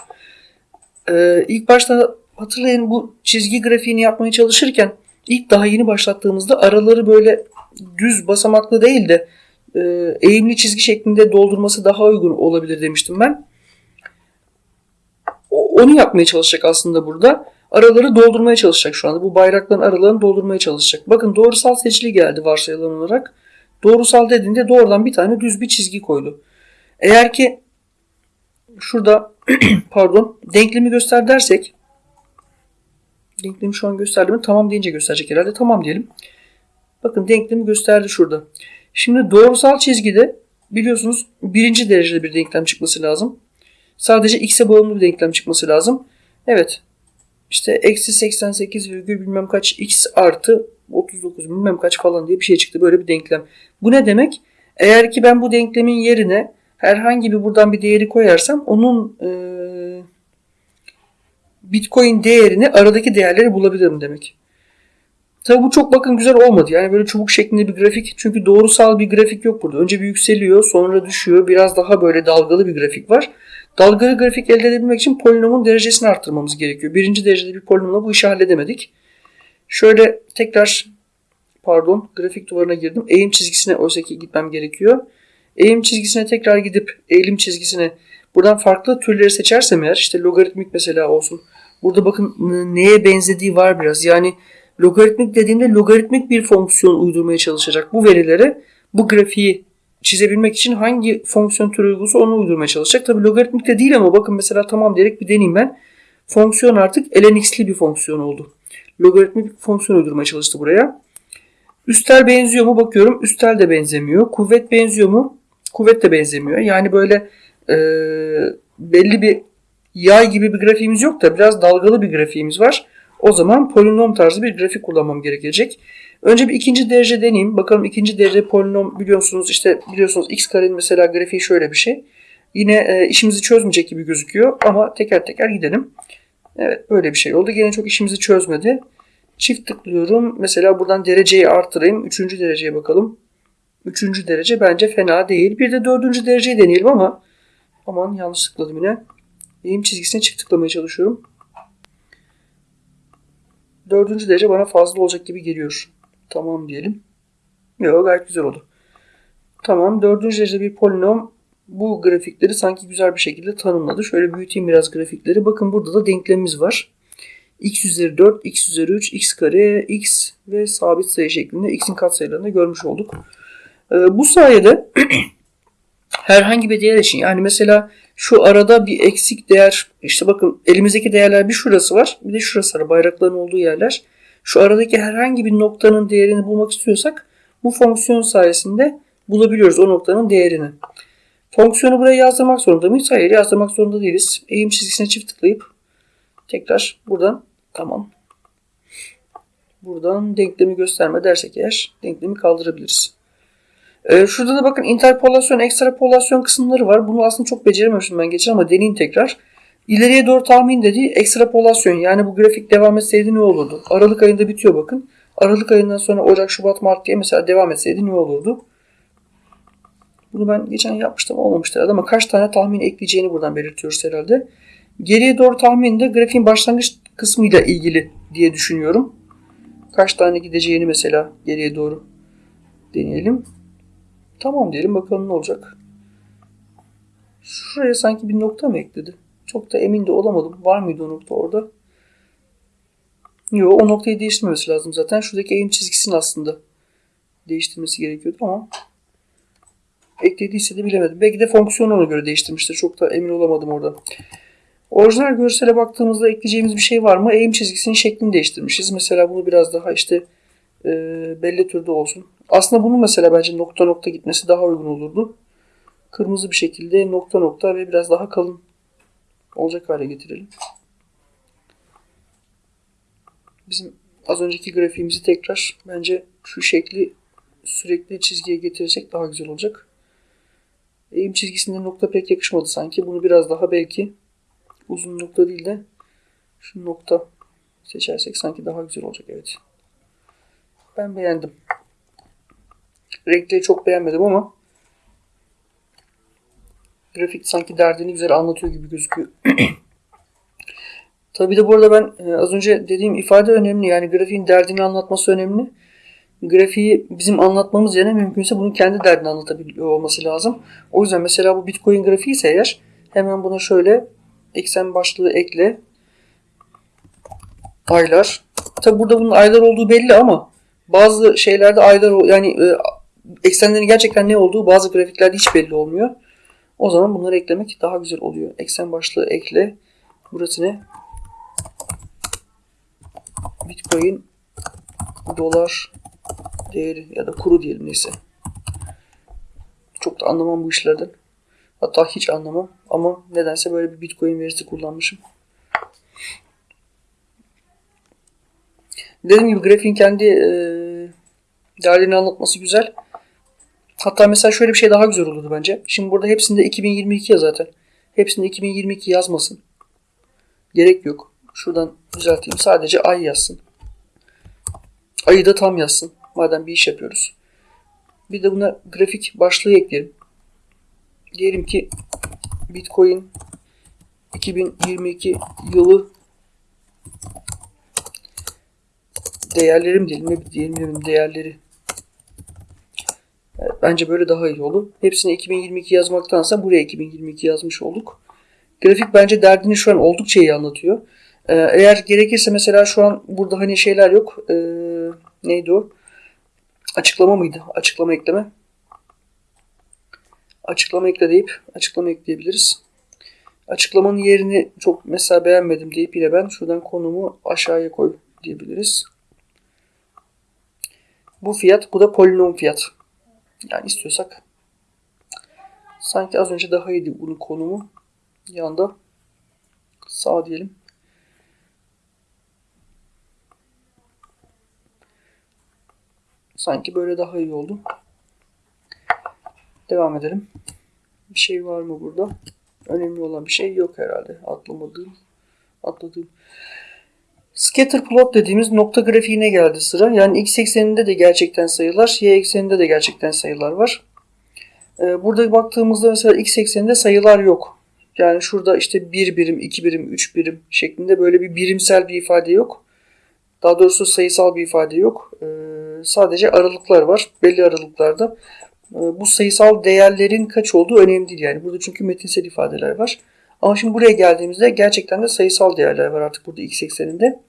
Ee, ilk başta hatırlayın bu çizgi grafiğini yapmaya çalışırken ilk daha yeni başlattığımızda araları böyle düz basamaklı değil de e, eğimli çizgi şeklinde doldurması daha uygun olabilir demiştim ben. Onu yapmaya çalışacak aslında burada. Araları doldurmaya çalışacak şu anda. Bu bayrakların aralarını doldurmaya çalışacak. Bakın doğrusal seçili geldi varsayılan olarak. Doğrusal dediğinde doğrudan bir tane düz bir çizgi koydu. Eğer ki şurada (clears throat) pardon denklemi göster dersek denklemi şu an gösterdi mi? Tamam deyince gösterecek herhalde. Tamam diyelim. Bakın denklemi gösterdi şurada. Şimdi doğrusal çizgide biliyorsunuz birinci derecede bir denklem çıkması lazım. Sadece x'e bağımlı bir denklem çıkması lazım. Evet. İşte eksi 88 virgül bilmem kaç x artı 39 bilmem kaç falan diye bir şey çıktı. Böyle bir denklem. Bu ne demek? Eğer ki ben bu denklemin yerine herhangi bir buradan bir değeri koyarsam onun e, Bitcoin değerini aradaki değerleri bulabilirim demek. Tabi bu çok bakın güzel olmadı. Yani böyle çubuk şeklinde bir grafik. Çünkü doğrusal bir grafik yok burada. Önce bir yükseliyor sonra düşüyor. Biraz daha böyle dalgalı bir grafik var. Dalgalı grafik elde edebilmek için polinomun derecesini arttırmamız gerekiyor. Birinci derecede bir polinomla bu işi halledemedik. Şöyle tekrar pardon grafik duvarına girdim. Eğim çizgisine oysa ki gitmem gerekiyor. Eğim çizgisine tekrar gidip eğilim çizgisine buradan farklı türleri seçersem eğer işte logaritmik mesela olsun. Burada bakın neye benzediği var biraz. Yani logaritmik dediğimde logaritmik bir fonksiyon uydurmaya çalışacak. Bu verileri bu grafiği çizebilmek için hangi fonksiyon türü uygunsa onu uydurmaya çalışacak. Tabi logaritmik de değil ama bakın mesela tamam diyerek bir deneyeyim ben. Fonksiyon artık lnx'li bir fonksiyon oldu. Logaritmik bir fonksiyon uydurmaya çalıştı buraya. Üstel benziyor mu bakıyorum. Üstel de benzemiyor. Kuvvet benziyor mu? Kuvvet de benzemiyor. Yani böyle e, belli bir yay gibi bir grafiğimiz yok da biraz dalgalı bir grafiğimiz var. O zaman polinom tarzı bir grafik kullanmam gerekecek. Önce bir ikinci derece deneyeyim. Bakalım ikinci derece polinom biliyorsunuz işte biliyorsunuz x karenin mesela grafiği şöyle bir şey. Yine e, işimizi çözmeyecek gibi gözüküyor ama teker teker gidelim. Evet böyle bir şey oldu. Gene çok işimizi çözmedi. Çift tıklıyorum. Mesela buradan dereceyi artırayım. Üçüncü dereceye bakalım. Üçüncü derece bence fena değil. Bir de dördüncü dereceyi deneyelim ama aman yanlış tıkladım yine. Eğim çizgisine çift tıklamaya çalışıyorum. Dördüncü derece bana fazla olacak gibi geliyor. Tamam diyelim. Yok gayet güzel oldu. Tamam dördüncü derecede bir polinom bu grafikleri sanki güzel bir şekilde tanımladı. Şöyle büyüteyim biraz grafikleri. Bakın burada da denklemimiz var. x üzeri 4, x üzeri 3, x kare, x ve sabit sayı şeklinde x'in katsayılarını görmüş olduk. Ee, bu sayede (clears throat) herhangi bir değer için yani mesela şu arada bir eksik değer işte bakın elimizdeki değerler bir şurası var bir de şurası var bayrakların olduğu yerler. Şu aradaki herhangi bir noktanın değerini bulmak istiyorsak bu fonksiyon sayesinde bulabiliyoruz o noktanın değerini. Fonksiyonu buraya yazdırmak zorunda mıyız? Hayır yazdırmak zorunda değiliz. Eğim çizgisine çift tıklayıp tekrar buradan tamam. Buradan denklemi gösterme dersek eğer denklemi kaldırabiliriz. Ee, şurada da bakın interpolasyon, ekstrapolasyon kısımları var. Bunu aslında çok becerememiştim ben geçen ama deneyim tekrar. İleriye doğru tahmin dediği ekstrapolasyon. Yani bu grafik devam etseydi ne olurdu? Aralık ayında bitiyor bakın. Aralık ayından sonra Ocak, Şubat, Mart diye mesela devam etseydi ne olurdu? Bunu ben geçen yapmıştım olmamıştı herhalde ama kaç tane tahmin ekleyeceğini buradan belirtiyoruz herhalde. Geriye doğru tahmin de grafiğin başlangıç kısmıyla ilgili diye düşünüyorum. Kaç tane gideceğini mesela geriye doğru deneyelim. Tamam diyelim bakalım ne olacak. Şuraya sanki bir nokta mı ekledi? Çok da emin de olamadım. Var mıydı o nokta orada? Yok o noktayı değiştirmemesi lazım zaten. Şuradaki eğim çizgisini aslında değiştirmesi gerekiyordu ama eklediyse de bilemedim. Belki de fonksiyonu ona göre değiştirmiştir. Çok da emin olamadım orada. Orijinal görsele baktığımızda ekleyeceğimiz bir şey var mı? Eğim çizgisinin şeklini değiştirmişiz. Mesela bunu biraz daha işte e, belli türde olsun. Aslında bunun mesela bence nokta nokta gitmesi daha uygun olurdu. Kırmızı bir şekilde nokta nokta ve biraz daha kalın olacak hale getirelim. Bizim az önceki grafiğimizi tekrar bence şu şekli sürekli çizgiye getirecek daha güzel olacak. Eğim çizgisinde nokta pek yakışmadı sanki. Bunu biraz daha belki uzun nokta değil de şu nokta seçersek sanki daha güzel olacak. Evet. Ben beğendim. Renkleri çok beğenmedim ama grafik sanki derdini güzel anlatıyor gibi gözüküyor. (clears throat) Tabii de bu arada ben e, az önce dediğim ifade önemli. Yani grafiğin derdini anlatması önemli. Grafiği bizim anlatmamız yerine mümkünse bunun kendi derdini anlatabiliyor olması lazım. O yüzden mesela bu Bitcoin grafiği ise eğer hemen buna şöyle eksen başlığı ekle. Aylar. Tabi burada bunun aylar olduğu belli ama bazı şeylerde aylar yani e, eksenlerin gerçekten ne olduğu bazı grafiklerde hiç belli olmuyor. O zaman bunları eklemek daha güzel oluyor. Eksen başlığı ekle. Burası ne? Bitcoin dolar değeri ya da kuru diyelim neyse. Çok da anlamam bu işlerden. Hatta hiç anlamam ama nedense böyle bir Bitcoin verisi kullanmışım. Dediğim gibi grafiğin kendi e, değerlerini anlatması güzel. Hatta mesela şöyle bir şey daha güzel olurdu bence. Şimdi burada hepsinde 2022 ya zaten. Hepsinde 2022 yazmasın. Gerek yok. Şuradan düzelteyim. Sadece ay yazsın. Ayı da tam yazsın. Madem bir iş yapıyoruz. Bir de buna grafik başlığı ekleyelim. Diyelim ki Bitcoin 2022 yılı değerlerim diyelim. Ne diyelim değerleri. Bence böyle daha iyi olur. Hepsini 2022 yazmaktansa buraya 2022 yazmış olduk. Grafik bence derdini şu an oldukça iyi anlatıyor. Ee, eğer gerekirse mesela şu an burada hani şeyler yok. Ee, neydi o? Açıklama mıydı? Açıklama ekleme. Açıklama ekle deyip açıklama ekleyebiliriz. Açıklamanın yerini çok mesela beğenmedim deyip yine ben şuradan konumu aşağıya koy diyebiliriz. Bu fiyat, bu da polinom fiyat. Yani istiyorsak sanki az önce daha iyiydi bunun konumu. Yanda sağ diyelim. Sanki böyle daha iyi oldu. Devam edelim. Bir şey var mı burada? Önemli olan bir şey yok herhalde. Atlamadığım. Atladığım. Scatter plot dediğimiz nokta grafiğine geldi sıra. Yani x ekseninde de gerçekten sayılar, y ekseninde de gerçekten sayılar var. Ee, burada baktığımızda mesela x ekseninde sayılar yok. Yani şurada işte 1 birim, 2 birim, 3 birim şeklinde böyle bir birimsel bir ifade yok. Daha doğrusu sayısal bir ifade yok. Ee, sadece aralıklar var. Belli aralıklarda. Ee, bu sayısal değerlerin kaç olduğu önemli değil. Yani burada çünkü metinsel ifadeler var. Ama şimdi buraya geldiğimizde gerçekten de sayısal değerler var artık burada x ekseninde.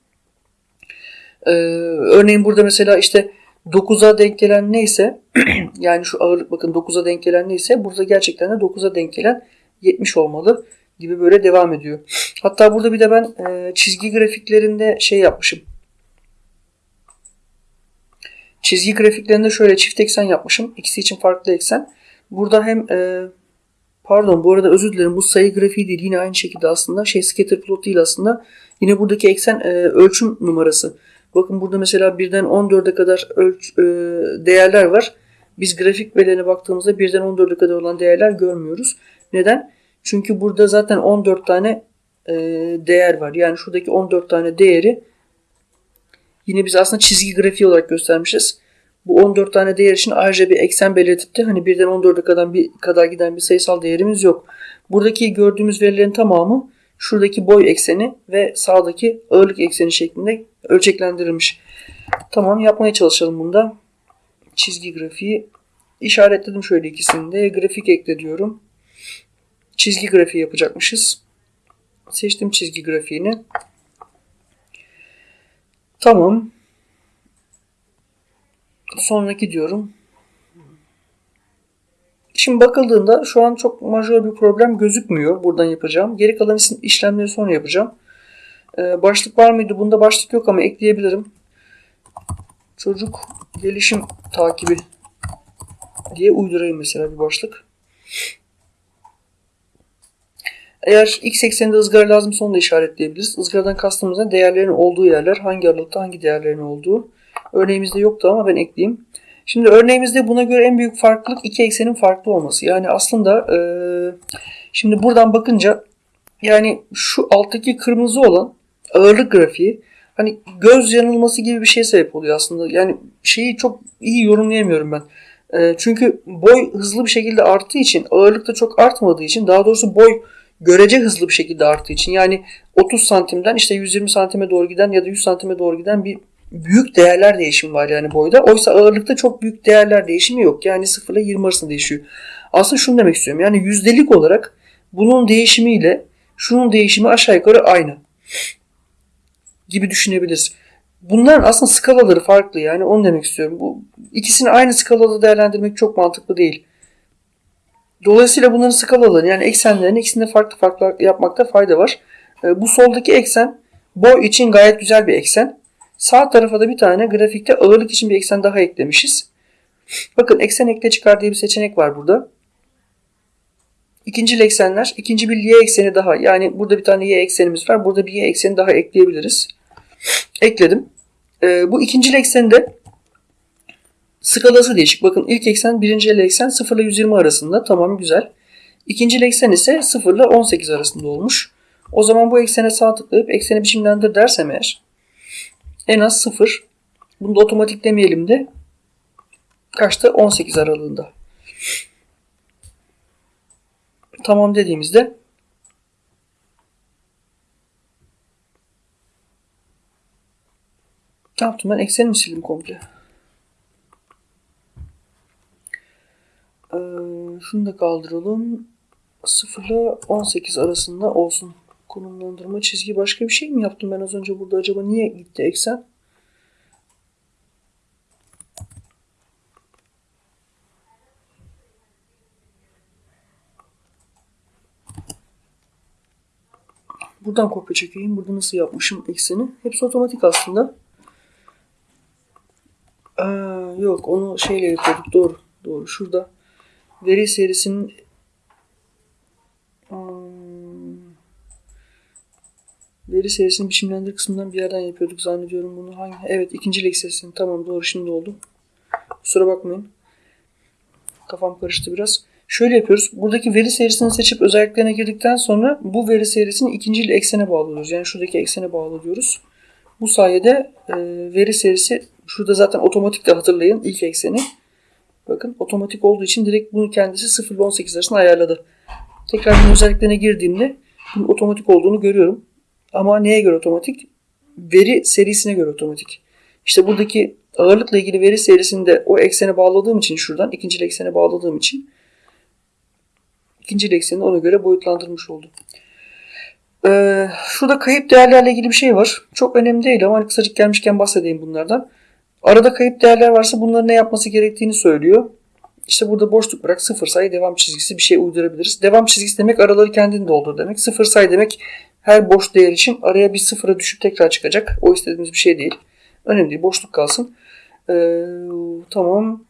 Ee, örneğin burada mesela işte 9'a denk gelen neyse (clears throat) yani şu ağırlık bakın 9'a denk gelen neyse burada gerçekten de 9'a denk gelen 70 olmalı gibi böyle devam ediyor. Hatta burada bir de ben e, çizgi grafiklerinde şey yapmışım. Çizgi grafiklerinde şöyle çift eksen yapmışım. İkisi için farklı eksen. Burada hem e, pardon bu arada özür dilerim bu sayı grafiği değil. Yine aynı şekilde aslında şey scatter plot değil aslında. Yine buradaki eksen e, ölçüm numarası. Bakın burada mesela 1'den 14'e kadar ölç, e, değerler var. Biz grafik verilerine baktığımızda 1'den 14'e kadar olan değerler görmüyoruz. Neden? Çünkü burada zaten 14 tane e, değer var. Yani şuradaki 14 tane değeri yine biz aslında çizgi grafiği olarak göstermişiz. Bu 14 tane değer için ayrıca bir eksen belirtip de hani 1'den 14'e kadar bir kadar giden bir sayısal değerimiz yok. Buradaki gördüğümüz verilerin tamamı şuradaki boy ekseni ve sağdaki ağırlık ekseni şeklinde ölçeklendirilmiş. Tamam yapmaya çalışalım bunda. Çizgi grafiği işaretledim şöyle ikisini de. Grafik ekle diyorum. Çizgi grafiği yapacakmışız. Seçtim çizgi grafiğini. Tamam. Sonraki diyorum. Şimdi bakıldığında şu an çok majör bir problem gözükmüyor buradan yapacağım. Geri kalan işlemleri sonra yapacağım. Ee, başlık var mıydı? Bunda başlık yok ama ekleyebilirim. Çocuk gelişim takibi diye uydurayım mesela bir başlık. Eğer x ekseninde ızgara lazım onu da işaretleyebiliriz. Izgaradan kastımız ne? Değerlerin olduğu yerler. Hangi aralıkta hangi değerlerin olduğu. Örneğimizde yoktu ama ben ekleyeyim. Şimdi örneğimizde buna göre en büyük farklılık iki eksenin farklı olması. Yani aslında e, şimdi buradan bakınca yani şu alttaki kırmızı olan ağırlık grafiği hani göz yanılması gibi bir şey sebep oluyor aslında. Yani şeyi çok iyi yorumlayamıyorum ben. E, çünkü boy hızlı bir şekilde arttığı için ağırlık da çok artmadığı için daha doğrusu boy görece hızlı bir şekilde arttığı için yani 30 santimden işte 120 santime doğru giden ya da 100 santime doğru giden bir büyük değerler değişimi var yani boyda. Oysa ağırlıkta çok büyük değerler değişimi yok. Yani 0 ile 20 arasında değişiyor. Aslında şunu demek istiyorum. Yani yüzdelik olarak bunun değişimiyle şunun değişimi aşağı yukarı aynı gibi düşünebiliriz. Bunların aslında skalaları farklı yani onu demek istiyorum. Bu ikisini aynı skalada değerlendirmek çok mantıklı değil. Dolayısıyla bunların skalalarını yani eksenlerini ikisinde farklı farklı yapmakta fayda var. Ee, bu soldaki eksen boy için gayet güzel bir eksen. Sağ tarafa da bir tane grafikte ağırlık için bir eksen daha eklemişiz. Bakın eksen ekle çıkar diye bir seçenek var burada. İkinci eksenler, ikinci bir y ekseni daha. Yani burada bir tane y eksenimiz var. Burada bir y ekseni daha ekleyebiliriz. Ekledim. Ee, bu ikinci eksende skalası değişik. Bakın ilk eksen birinci eksen 0 ile 120 arasında. Tamam güzel. İkinci eksen ise 0 ile 18 arasında olmuş. O zaman bu eksene sağ tıklayıp ekseni biçimlendir dersem eğer en az 0. Bunu da otomatik demeyelim de kaçta? 18 aralığında. Tamam dediğimizde ne yaptım ben? Ekseni mi sildim komple? Ee, şunu da kaldıralım. 0 ile 18 arasında olsun. Konumlandırma çizgi başka bir şey mi yaptım ben az önce burada acaba niye gitti eksen? Buradan kopya çekeyim. Burada nasıl yapmışım ekseni. Hepsi otomatik aslında. Ee, yok onu şeyle yapıyorduk. Doğru. Doğru. Şurada veri serisinin Veri serisini biçimlendir kısmından bir yerden yapıyorduk zannediyorum bunu. Hangi? Evet ikinci lek serisini. Tamam doğru şimdi oldu. Kusura bakmayın. Kafam karıştı biraz. Şöyle yapıyoruz. Buradaki veri serisini seçip özelliklerine girdikten sonra bu veri serisini ikinci eksene bağlıyoruz. Yani şuradaki eksene bağlıyoruz. Bu sayede e, veri serisi şurada zaten otomatik de hatırlayın ilk ekseni. Bakın otomatik olduğu için direkt bunu kendisi 0 ile 18 arasında ayarladı. Tekrar bunun özelliklerine girdiğimde bunun otomatik olduğunu görüyorum. Ama neye göre otomatik? Veri serisine göre otomatik. İşte buradaki ağırlıkla ilgili veri serisinde o eksene bağladığım için şuradan ikinci eksene bağladığım için ikinci ekseni ona göre boyutlandırmış oldum. Ee, şurada kayıp değerlerle ilgili bir şey var. Çok önemli değil ama hani kısacık gelmişken bahsedeyim bunlardan. Arada kayıp değerler varsa bunların ne yapması gerektiğini söylüyor. İşte burada boşluk bırak sıfır sayı devam çizgisi bir şey uydurabiliriz. Devam çizgisi demek araları kendini doldur demek. Sıfır sayı demek her boş değer için araya bir sıfıra düşüp tekrar çıkacak. O istediğimiz bir şey değil. Önemli değil boşluk kalsın. Ee, tamam.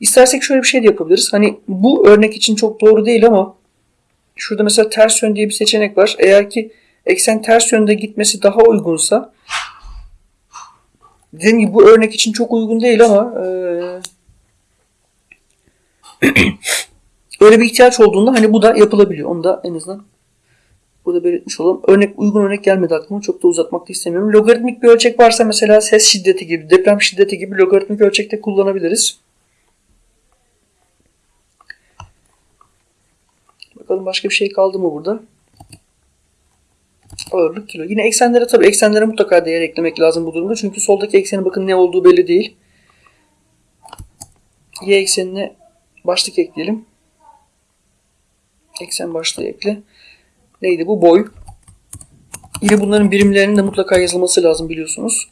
İstersek şöyle bir şey de yapabiliriz. Hani bu örnek için çok doğru değil ama şurada mesela ters yön diye bir seçenek var. Eğer ki eksen ters yönde gitmesi daha uygunsa dediğim gibi bu örnek için çok uygun değil ama e, (clears throat) öyle bir ihtiyaç olduğunda hani bu da yapılabiliyor. Onu da en azından burada belirtmiş olalım. Örnek uygun örnek gelmedi aklıma. Çok da uzatmak da istemiyorum. Logaritmik bir ölçek varsa mesela ses şiddeti gibi, deprem şiddeti gibi logaritmik ölçekte kullanabiliriz. Bakalım başka bir şey kaldı mı burada? Ağırlık kilo. Yine eksenlere tabii eksenlere mutlaka değer eklemek lazım bu durumda. Çünkü soldaki eksenin bakın ne olduğu belli değil. Y eksenine başlık ekleyelim. Eksen başlığı ekle. Neydi bu? Boy. Yine bunların birimlerinin de mutlaka yazılması lazım biliyorsunuz.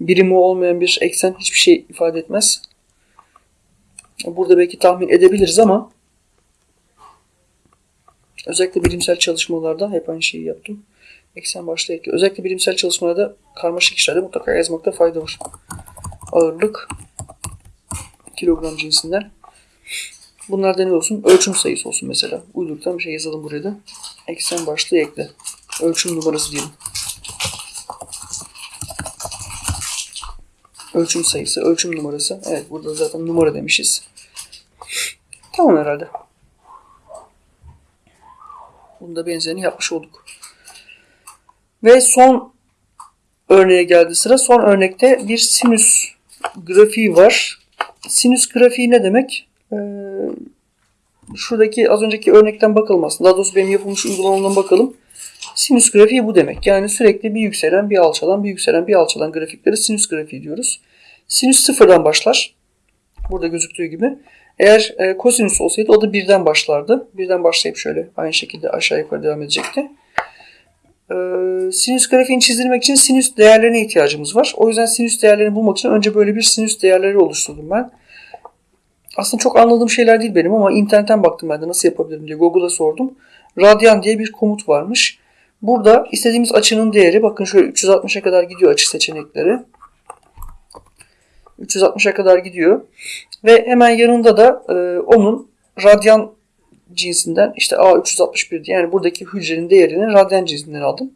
Birimi olmayan bir eksen hiçbir şey ifade etmez. Burada belki tahmin edebiliriz ama özellikle bilimsel çalışmalarda hep aynı şeyi yaptım. Eksen başlığı ekle. Özellikle bilimsel çalışmalarda karmaşık işlerde mutlaka yazmakta fayda var. Ağırlık kilogram cinsinden. Bunlardan ne olsun? Ölçüm sayısı olsun mesela. Uyduruktan bir şey yazalım buraya da. Eksen başlığı ekle. Ölçüm numarası diyelim. Ölçüm sayısı, ölçüm numarası. Evet burada zaten numara demişiz. Tamam herhalde. Bunda benzerini yapmış olduk. Ve son örneğe geldi sıra. Son örnekte bir sinüs grafiği var. Sinüs grafiği ne demek? Ee, şuradaki az önceki örnekten bakılmasın. Daha doğrusu benim yapılmış uygulamamdan bakalım. Sinüs grafiği bu demek. Yani sürekli bir yükselen, bir alçalan, bir yükselen, bir alçalan grafikleri sinüs grafiği diyoruz. Sinüs sıfırdan başlar. Burada gözüktüğü gibi. Eğer e, kosinüs olsaydı o da birden başlardı. Birden başlayıp şöyle aynı şekilde aşağı yukarı devam edecekti. Ee, sinüs grafiğini çizdirmek için sinüs değerlerine ihtiyacımız var. O yüzden sinüs değerlerini bulmak için önce böyle bir sinüs değerleri oluşturdum ben. Aslında çok anladığım şeyler değil benim ama internetten baktım ben de nasıl yapabilirim diye Google'a sordum. Radyan diye bir komut varmış. Burada istediğimiz açının değeri bakın şöyle 360'a kadar gidiyor açı seçenekleri. 360'a kadar gidiyor. Ve hemen yanında da e, onun radyan cinsinden işte A361 yani buradaki hücrenin değerini radyan cinsinden aldım.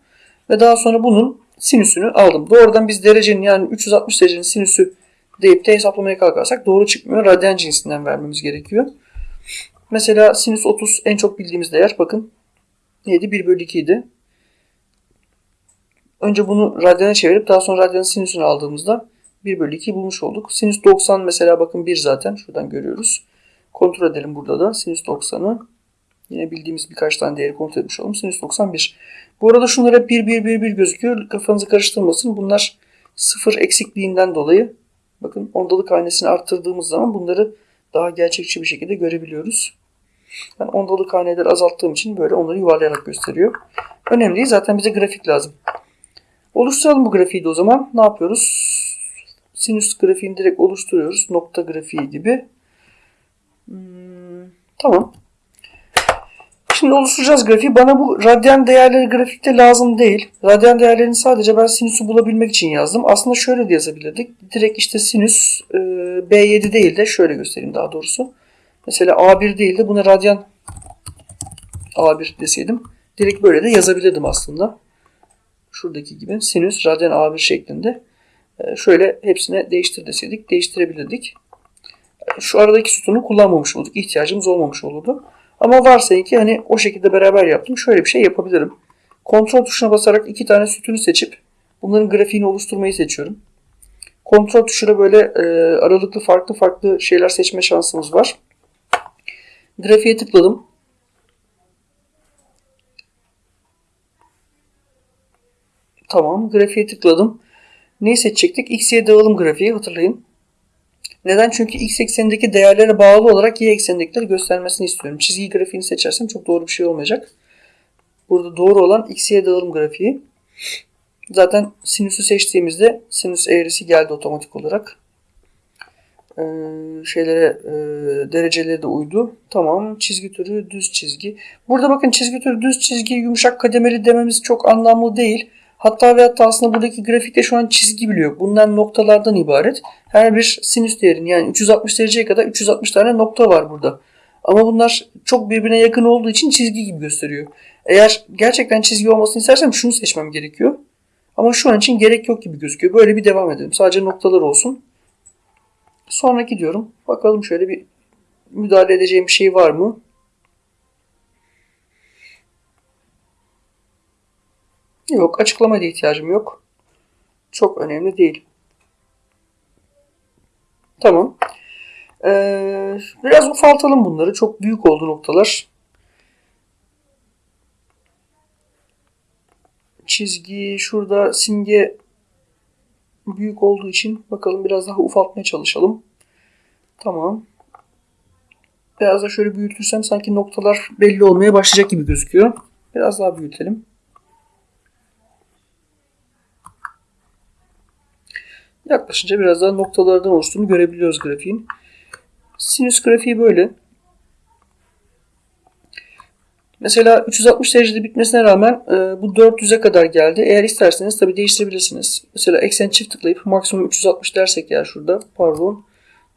Ve daha sonra bunun sinüsünü aldım. Doğrudan biz derecenin yani 360 derecenin sinüsü deyip de hesaplamaya kalkarsak doğru çıkmıyor. Radyan cinsinden vermemiz gerekiyor. Mesela sinüs 30 en çok bildiğimiz değer bakın neydi? 1 bölü 2 idi. Önce bunu radyana çevirip daha sonra radyanın sinüsünü aldığımızda 1 bölü 2 bulmuş olduk. Sinüs 90 mesela bakın 1 zaten şuradan görüyoruz. Kontrol edelim burada da sinüs 90'ı. Yine bildiğimiz birkaç tane değeri kontrol etmiş olalım. Sinüs 91. Bu arada şunlar hep 1 1 1 1 gözüküyor. Kafanızı karıştırmasın. Bunlar sıfır eksikliğinden dolayı bakın ondalık hanesini arttırdığımız zaman bunları daha gerçekçi bir şekilde görebiliyoruz. Ben ondalık haneleri azalttığım için böyle onları yuvarlayarak gösteriyor. Önemli değil. Zaten bize grafik lazım. Oluşturalım bu grafiği de o zaman. Ne yapıyoruz? Sinüs grafiğini direkt oluşturuyoruz. Nokta grafiği gibi. Hmm, tamam. Şimdi oluşturacağız grafiği. Bana bu radyan değerleri grafikte lazım değil. Radyan değerlerini sadece ben sinüsü bulabilmek için yazdım. Aslında şöyle de yazabilirdik. Direkt işte sinüs e, B7 değil de şöyle göstereyim daha doğrusu. Mesela A1 değil de buna radyan A1 deseydim. Direkt böyle de yazabilirdim aslında. Şuradaki gibi sinüs radyan A1 şeklinde. E, şöyle hepsine değiştir deseydik değiştirebilirdik. E, şu aradaki sütunu kullanmamış olduk. İhtiyacımız olmamış olurdu. Ama varsayın ki hani o şekilde beraber yaptım. Şöyle bir şey yapabilirim. Kontrol tuşuna basarak iki tane sütunu seçip bunların grafiğini oluşturmayı seçiyorum. Kontrol tuşuna böyle e, aralıklı farklı farklı şeyler seçme şansımız var. Grafiğe tıkladım. Tamam. Grafiğe tıkladım. Neyi seçecektik? X'ye dağılım grafiği hatırlayın. Neden? Çünkü x eksenindeki değerlere bağlı olarak y eksenindekileri göstermesini istiyorum. Çizgi grafiğini seçersem çok doğru bir şey olmayacak. Burada doğru olan x'ye dağılım grafiği. Zaten sinüsü seçtiğimizde sinüs eğrisi geldi otomatik olarak. Ee, şeylere e, dereceleri de uydu. Tamam. Çizgi türü düz çizgi. Burada bakın çizgi türü düz çizgi yumuşak kademeli dememiz çok anlamlı değil. Hatta ve hatta aslında buradaki grafikte şu an çizgi biliyor. Bundan noktalardan ibaret. Her bir sinüs değerin yani 360 dereceye kadar 360 tane nokta var burada. Ama bunlar çok birbirine yakın olduğu için çizgi gibi gösteriyor. Eğer gerçekten çizgi olmasını istersem şunu seçmem gerekiyor. Ama şu an için gerek yok gibi gözüküyor. Böyle bir devam edelim. Sadece noktalar olsun. Sonraki diyorum. Bakalım şöyle bir müdahale edeceğim bir şey var mı? Yok. Açıklamaya da ihtiyacım yok. Çok önemli değil. Tamam. Ee, biraz ufaltalım bunları. Çok büyük oldu noktalar. Çizgi şurada simge büyük olduğu için bakalım biraz daha ufaltmaya çalışalım. Tamam. Biraz da şöyle büyütürsem sanki noktalar belli olmaya başlayacak gibi gözüküyor. Biraz daha büyütelim. Yaklaşınca biraz daha noktalardan oluştuğunu görebiliyoruz grafiğin. Sinüs grafiği böyle. Mesela 360 derecede bitmesine rağmen e, bu 400'e kadar geldi. Eğer isterseniz tabi değiştirebilirsiniz. Mesela eksen çift tıklayıp maksimum 360 dersek ya şurada. Pardon.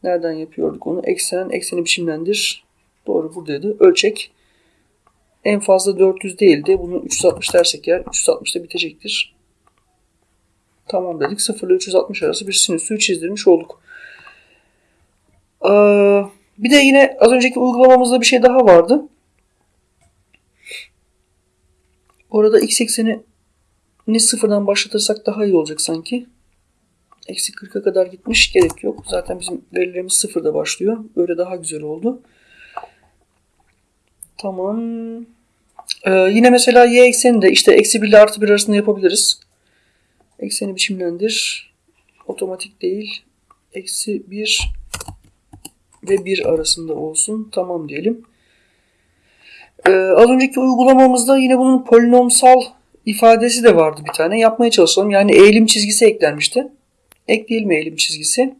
Nereden yapıyorduk onu? Eksen, ekseni biçimlendir. Doğru buradaydı. Ölçek. En fazla 400 değildi. Bunu 360 dersek eğer 360'da bitecektir. Tamam dedik. 0 ile 360 arası bir sinüsü çizdirmiş olduk. Ee, bir de yine az önceki uygulamamızda bir şey daha vardı. Orada x ekseni ne sıfırdan başlatırsak daha iyi olacak sanki. Eksi 40'a kadar gitmiş. Gerek yok. Zaten bizim verilerimiz sıfırda başlıyor. Böyle daha güzel oldu. Tamam. Ee, yine mesela y ekseni de işte eksi 1 ile artı 1 arasında yapabiliriz. Ekseni biçimlendir. Otomatik değil. Eksi 1 ve 1 arasında olsun. Tamam diyelim. Ee, az önceki uygulamamızda yine bunun polinomsal ifadesi de vardı bir tane. Yapmaya çalışalım. Yani eğilim çizgisi eklenmişti. Ekleyelim eğilim çizgisi.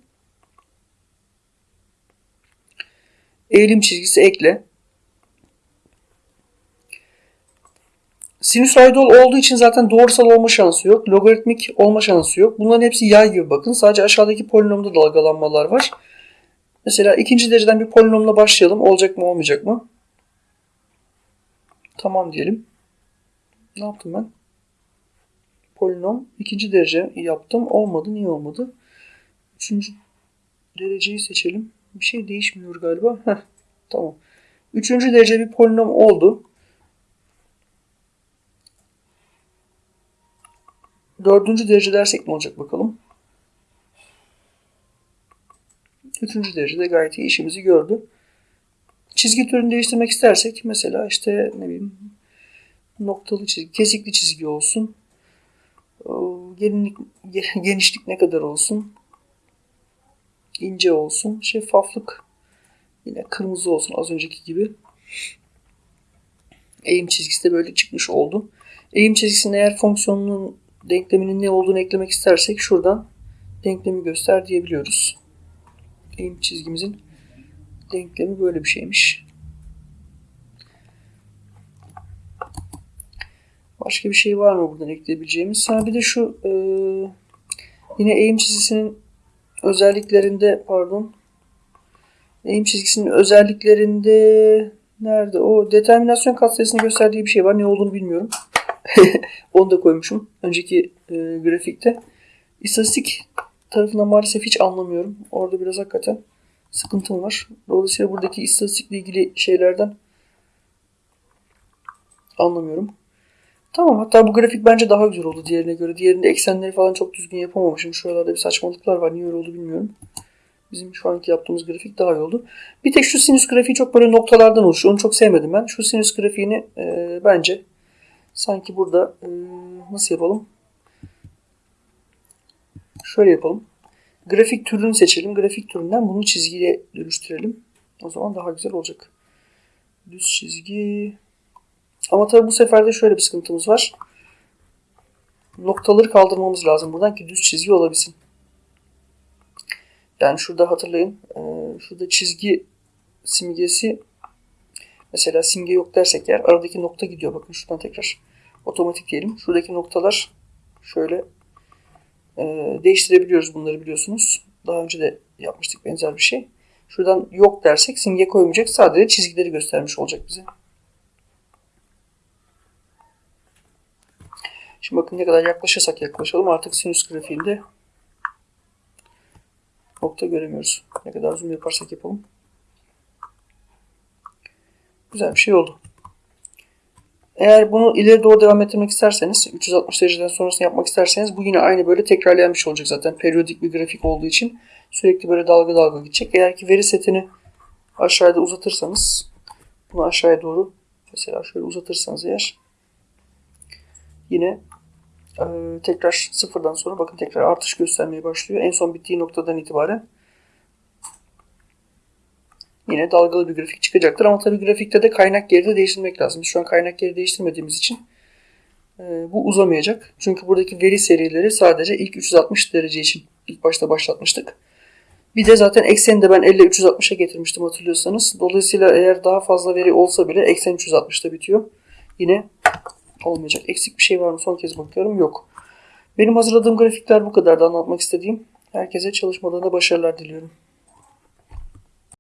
Eğilim çizgisi ekle. Sinüsoidal olduğu için zaten doğrusal olma şansı yok. Logaritmik olma şansı yok. Bunların hepsi yay gibi bakın. Sadece aşağıdaki polinomda dalgalanmalar var. Mesela ikinci dereceden bir polinomla başlayalım. Olacak mı olmayacak mı? Tamam diyelim. Ne yaptım ben? Polinom ikinci derece yaptım. Olmadı. Niye olmadı? Üçüncü dereceyi seçelim. Bir şey değişmiyor galiba. Heh, tamam. Üçüncü derece bir polinom oldu. Dördüncü derece dersek ne olacak bakalım. Üçüncü derecede gayet iyi işimizi gördü. Çizgi türünü değiştirmek istersek mesela işte ne bileyim noktalı çizgi, kesikli çizgi olsun. Gelinlik, (laughs) genişlik ne kadar olsun? ince olsun. Şeffaflık yine kırmızı olsun az önceki gibi. Eğim çizgisi de böyle çıkmış oldu. Eğim çizgisinin eğer fonksiyonunun denkleminin ne olduğunu eklemek istersek şuradan denklemi göster diyebiliyoruz. Eğim çizgimizin denklemi böyle bir şeymiş. Başka bir şey var mı buradan ekleyebileceğimiz? Ha bir de şu e, yine eğim çizgisinin özelliklerinde pardon eğim çizgisinin özelliklerinde nerede? O determinasyon katsayısını gösterdiği bir şey var. Ne olduğunu bilmiyorum. (laughs) Onu da koymuşum. Önceki e, grafikte. İstatistik tarafından maalesef hiç anlamıyorum. Orada biraz hakikaten sıkıntım var. Dolayısıyla buradaki istatistikle ilgili şeylerden anlamıyorum. Tamam hatta bu grafik bence daha güzel oldu diğerine göre. Diğerinde eksenleri falan çok düzgün yapamamışım. Şuralarda bir saçmalıklar var. Niye öyle oldu bilmiyorum. Bizim şu anki yaptığımız grafik daha iyi oldu. Bir tek şu sinüs grafiği çok böyle noktalardan oluşuyor. Onu çok sevmedim ben. Şu sinüs grafiğini e, bence sanki burada e, nasıl yapalım? Şöyle yapalım. Grafik türünü seçelim. Grafik türünden bunu çizgiye dönüştürelim. O zaman daha güzel olacak. Düz çizgi. Ama tabii bu sefer de şöyle bir sıkıntımız var. noktaları kaldırmamız lazım buradan ki düz çizgi olabilsin. Yani şurada hatırlayın. e, Şurada çizgi simgesi mesela simge yok dersek eğer aradaki nokta gidiyor. Bakın şuradan tekrar otomatik diyelim. Şuradaki noktalar şöyle e, değiştirebiliyoruz bunları biliyorsunuz. Daha önce de yapmıştık benzer bir şey. Şuradan yok dersek simge koymayacak. Sadece çizgileri göstermiş olacak bize. Şimdi bakın ne kadar yaklaşırsak yaklaşalım artık sinüs grafiğinde nokta göremiyoruz. Ne kadar zoom yaparsak yapalım. Güzel bir şey oldu. Eğer bunu ileri doğru devam ettirmek isterseniz 360 dereceden sonrasını yapmak isterseniz bu yine aynı böyle tekrarlayan olacak zaten. Periyodik bir grafik olduğu için sürekli böyle dalga dalga gidecek. Eğer ki veri setini aşağıda uzatırsanız bunu aşağıya doğru mesela şöyle uzatırsanız eğer yine e, tekrar sıfırdan sonra bakın tekrar artış göstermeye başlıyor. En son bittiği noktadan itibaren yine dalgalı bir grafik çıkacaktır. Ama tabii grafikte de kaynak yeri de değiştirmek lazım. Biz şu an kaynak yeri değiştirmediğimiz için e, bu uzamayacak. Çünkü buradaki veri serileri sadece ilk 360 derece için ilk başta başlatmıştık. Bir de zaten ekseni de ben 50 360'a getirmiştim hatırlıyorsanız. Dolayısıyla eğer daha fazla veri olsa bile eksen 360'da bitiyor. Yine olmayacak. Eksik bir şey var mı? Son kez bakıyorum. Yok. Benim hazırladığım grafikler bu kadardı anlatmak istediğim. Herkese çalışmalarında başarılar diliyorum.